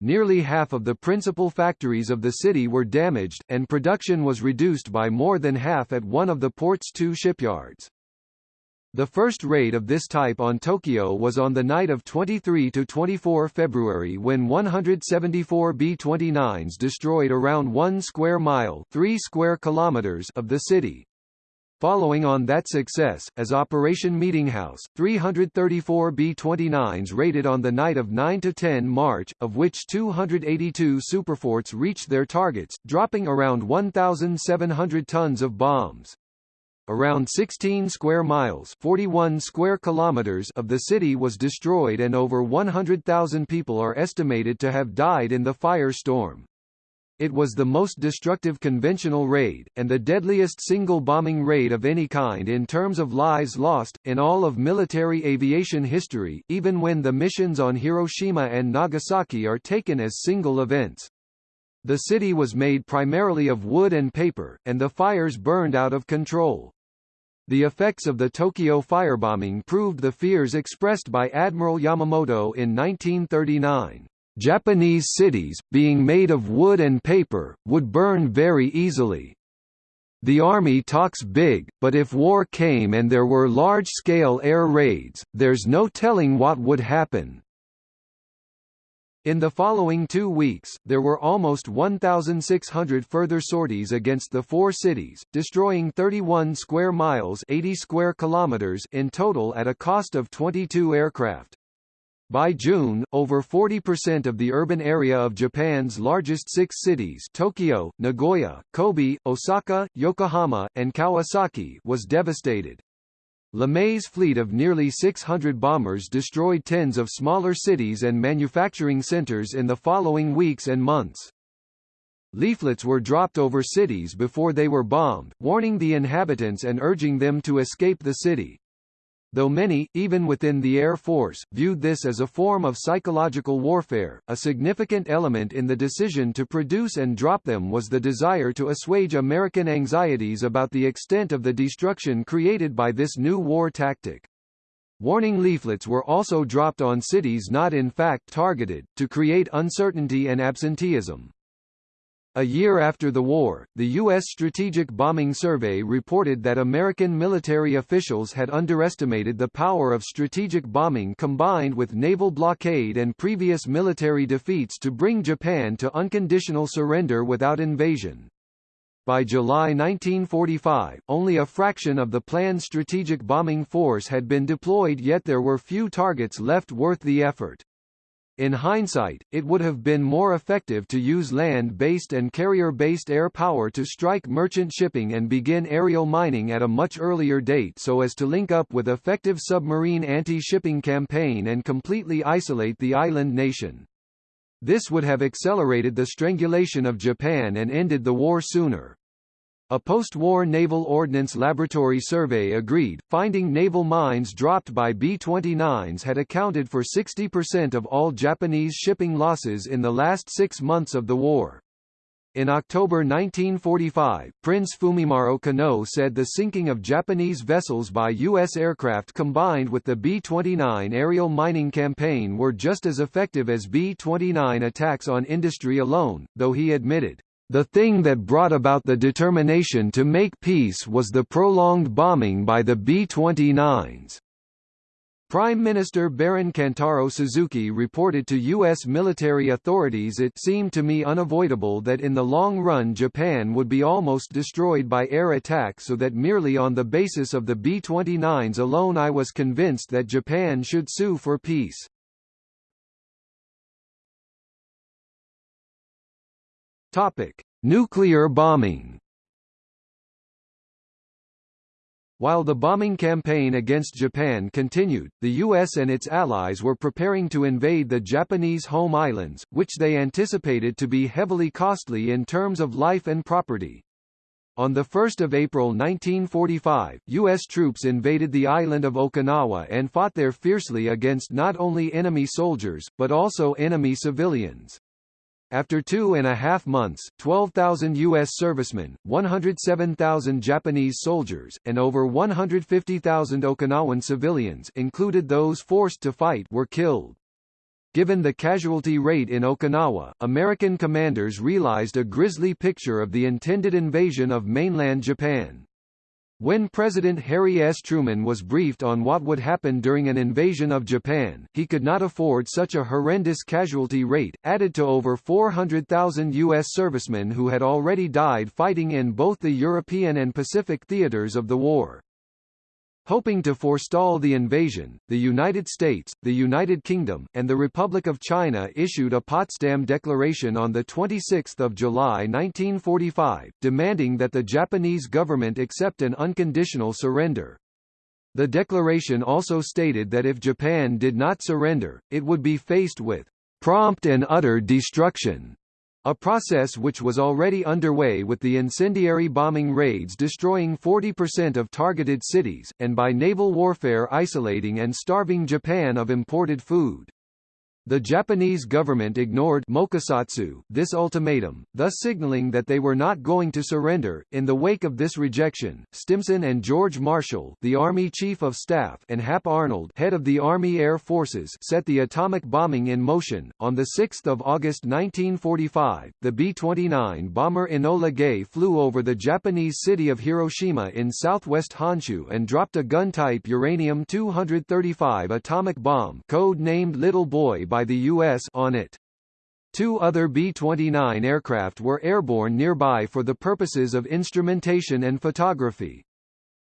Nearly half of the principal factories of the city were damaged, and production was reduced by more than half at one of the port's two shipyards. The first raid of this type on Tokyo was on the night of 23–24 February when 174 B-29s destroyed around 1 square mile 3 square kilometers of the city. Following on that success, as Operation Meetinghouse, 334 B-29s raided on the night of 9–10 March, of which 282 superforts reached their targets, dropping around 1,700 tons of bombs. Around 16 square miles 41 square kilometers of the city was destroyed and over 100,000 people are estimated to have died in the firestorm. It was the most destructive conventional raid, and the deadliest single bombing raid of any kind in terms of lives lost, in all of military aviation history, even when the missions on Hiroshima and Nagasaki are taken as single events. The city was made primarily of wood and paper, and the fires burned out of control. The effects of the Tokyo firebombing proved the fears expressed by Admiral Yamamoto in 1939. Japanese cities, being made of wood and paper, would burn very easily. The army talks big, but if war came and there were large-scale air raids, there's no telling what would happen. In the following two weeks, there were almost 1,600 further sorties against the four cities, destroying 31 square miles 80 square kilometers in total at a cost of 22 aircraft. By June, over 40% of the urban area of Japan's largest six cities Tokyo, Nagoya, Kobe, Osaka, Yokohama, and Kawasaki was devastated. LeMay's fleet of nearly 600 bombers destroyed tens of smaller cities and manufacturing centers in the following weeks and months. Leaflets were dropped over cities before they were bombed, warning the inhabitants and urging them to escape the city though many, even within the Air Force, viewed this as a form of psychological warfare. A significant element in the decision to produce and drop them was the desire to assuage American anxieties about the extent of the destruction created by this new war tactic. Warning leaflets were also dropped on cities not in fact targeted, to create uncertainty and absenteeism. A year after the war, the U.S. Strategic Bombing Survey reported that American military officials had underestimated the power of strategic bombing combined with naval blockade and previous military defeats to bring Japan to unconditional surrender without invasion. By July 1945, only a fraction of the planned strategic bombing force had been deployed yet there were few targets left worth the effort. In hindsight, it would have been more effective to use land-based and carrier-based air power to strike merchant shipping and begin aerial mining at a much earlier date so as to link up with effective submarine anti-shipping campaign and completely isolate the island nation. This would have accelerated the strangulation of Japan and ended the war sooner. A post-war Naval Ordnance Laboratory survey agreed, finding naval mines dropped by B-29s had accounted for 60% of all Japanese shipping losses in the last six months of the war. In October 1945, Prince Fumimaro Konoe said the sinking of Japanese vessels by U.S. aircraft combined with the B-29 aerial mining campaign were just as effective as B-29 attacks on industry alone, though he admitted, "...the thing that brought about the determination to make peace was the prolonged bombing by the B-29s." Prime Minister Baron Kantaro Suzuki reported to U.S. military authorities it seemed to me unavoidable that in the long run Japan would be almost destroyed by air attack so that merely on the basis of the B-29s alone I was convinced that Japan should sue for peace. Nuclear bombing While the bombing campaign against Japan continued, the US and its allies were preparing to invade the Japanese home islands, which they anticipated to be heavily costly in terms of life and property. On 1 April 1945, U.S. troops invaded the island of Okinawa and fought there fiercely against not only enemy soldiers, but also enemy civilians. After two and a half months, 12,000 U.S. servicemen, 107,000 Japanese soldiers, and over 150,000 Okinawan civilians included those forced to fight were killed. Given the casualty rate in Okinawa, American commanders realized a grisly picture of the intended invasion of mainland Japan. When President Harry S. Truman was briefed on what would happen during an invasion of Japan, he could not afford such a horrendous casualty rate, added to over 400,000 U.S. servicemen who had already died fighting in both the European and Pacific theaters of the war. Hoping to forestall the invasion, the United States, the United Kingdom, and the Republic of China issued a Potsdam Declaration on 26 July 1945, demanding that the Japanese government accept an unconditional surrender. The declaration also stated that if Japan did not surrender, it would be faced with prompt and utter destruction a process which was already underway with the incendiary bombing raids destroying 40% of targeted cities, and by naval warfare isolating and starving Japan of imported food. The Japanese government ignored mokusatsu this ultimatum, thus signaling that they were not going to surrender. In the wake of this rejection, Stimson and George Marshall, the Army Chief of Staff, and Hap Arnold, head of the Army Air Forces, set the atomic bombing in motion. On the 6th of August 1945, the B-29 bomber Enola Gay flew over the Japanese city of Hiroshima in southwest Honshu and dropped a gun-type uranium-235 atomic bomb, code-named Little Boy by the U.S. on it. Two other B-29 aircraft were airborne nearby for the purposes of instrumentation and photography.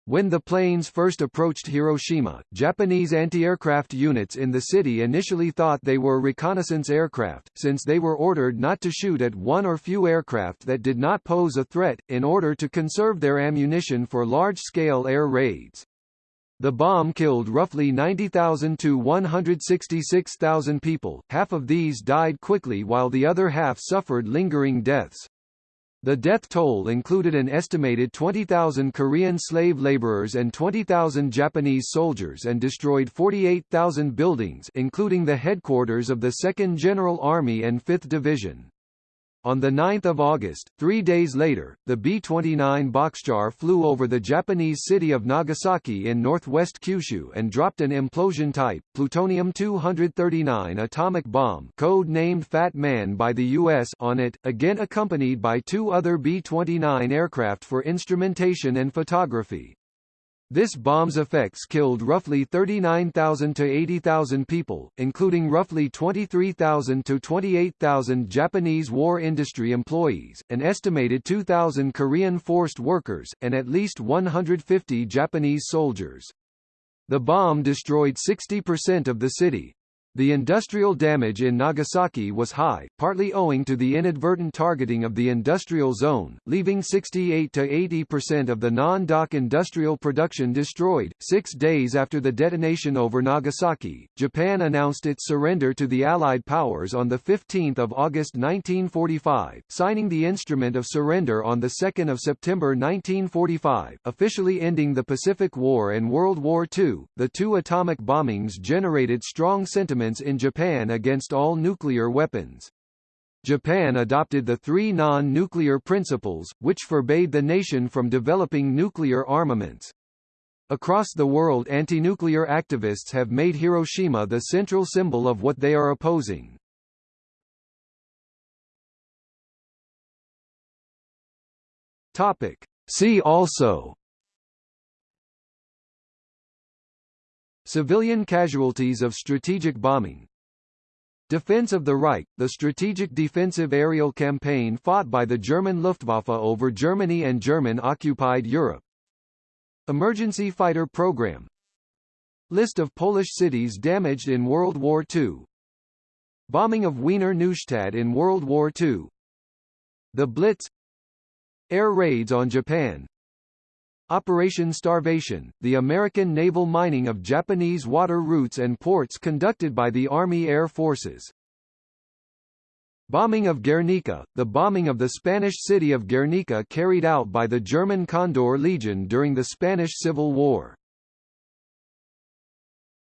When the planes first approached Hiroshima, Japanese anti-aircraft units in the city initially thought they were reconnaissance aircraft, since they were ordered not to shoot at one or few aircraft that did not pose a threat, in order to conserve their ammunition for large-scale air raids. The bomb killed roughly 90,000 to 166,000 people, half of these died quickly while the other half suffered lingering deaths. The death toll included an estimated 20,000 Korean slave laborers and 20,000 Japanese soldiers and destroyed 48,000 buildings including the headquarters of the 2nd General Army and 5th Division. On 9 August, three days later, the B-29 Boxcar flew over the Japanese city of Nagasaki in northwest Kyushu and dropped an implosion-type, plutonium-239 atomic bomb code-named Fat Man by the U.S. on it, again accompanied by two other B-29 aircraft for instrumentation and photography. This bomb's effects killed roughly 39,000 to 80,000 people, including roughly 23,000 to 28,000 Japanese war industry employees, an estimated 2,000 Korean forced workers, and at least 150 Japanese soldiers. The bomb destroyed 60% of the city, the industrial damage in Nagasaki was high, partly owing to the inadvertent targeting of the industrial zone, leaving 68 to 80% of the non-dock industrial production destroyed. Six days after the detonation over Nagasaki, Japan announced its surrender to the Allied powers on 15 August 1945, signing the Instrument of Surrender on 2 September 1945, officially ending the Pacific War and World War II. The two atomic bombings generated strong sentiment in Japan against all nuclear weapons. Japan adopted the three non-nuclear principles, which forbade the nation from developing nuclear armaments. Across the world anti-nuclear activists have made Hiroshima the central symbol of what they are opposing. Topic. See also Civilian casualties of strategic bombing. Defense of the Reich, the strategic defensive aerial campaign fought by the German Luftwaffe over Germany and German-occupied Europe. Emergency fighter program. List of Polish cities damaged in World War II Bombing of Wiener Neustadt in World War II The Blitz. Air raids on Japan Operation Starvation, the American naval mining of Japanese water routes and ports conducted by the Army Air Forces. Bombing of Guernica, the bombing of the Spanish city of Guernica carried out by the German Condor Legion during the Spanish Civil War.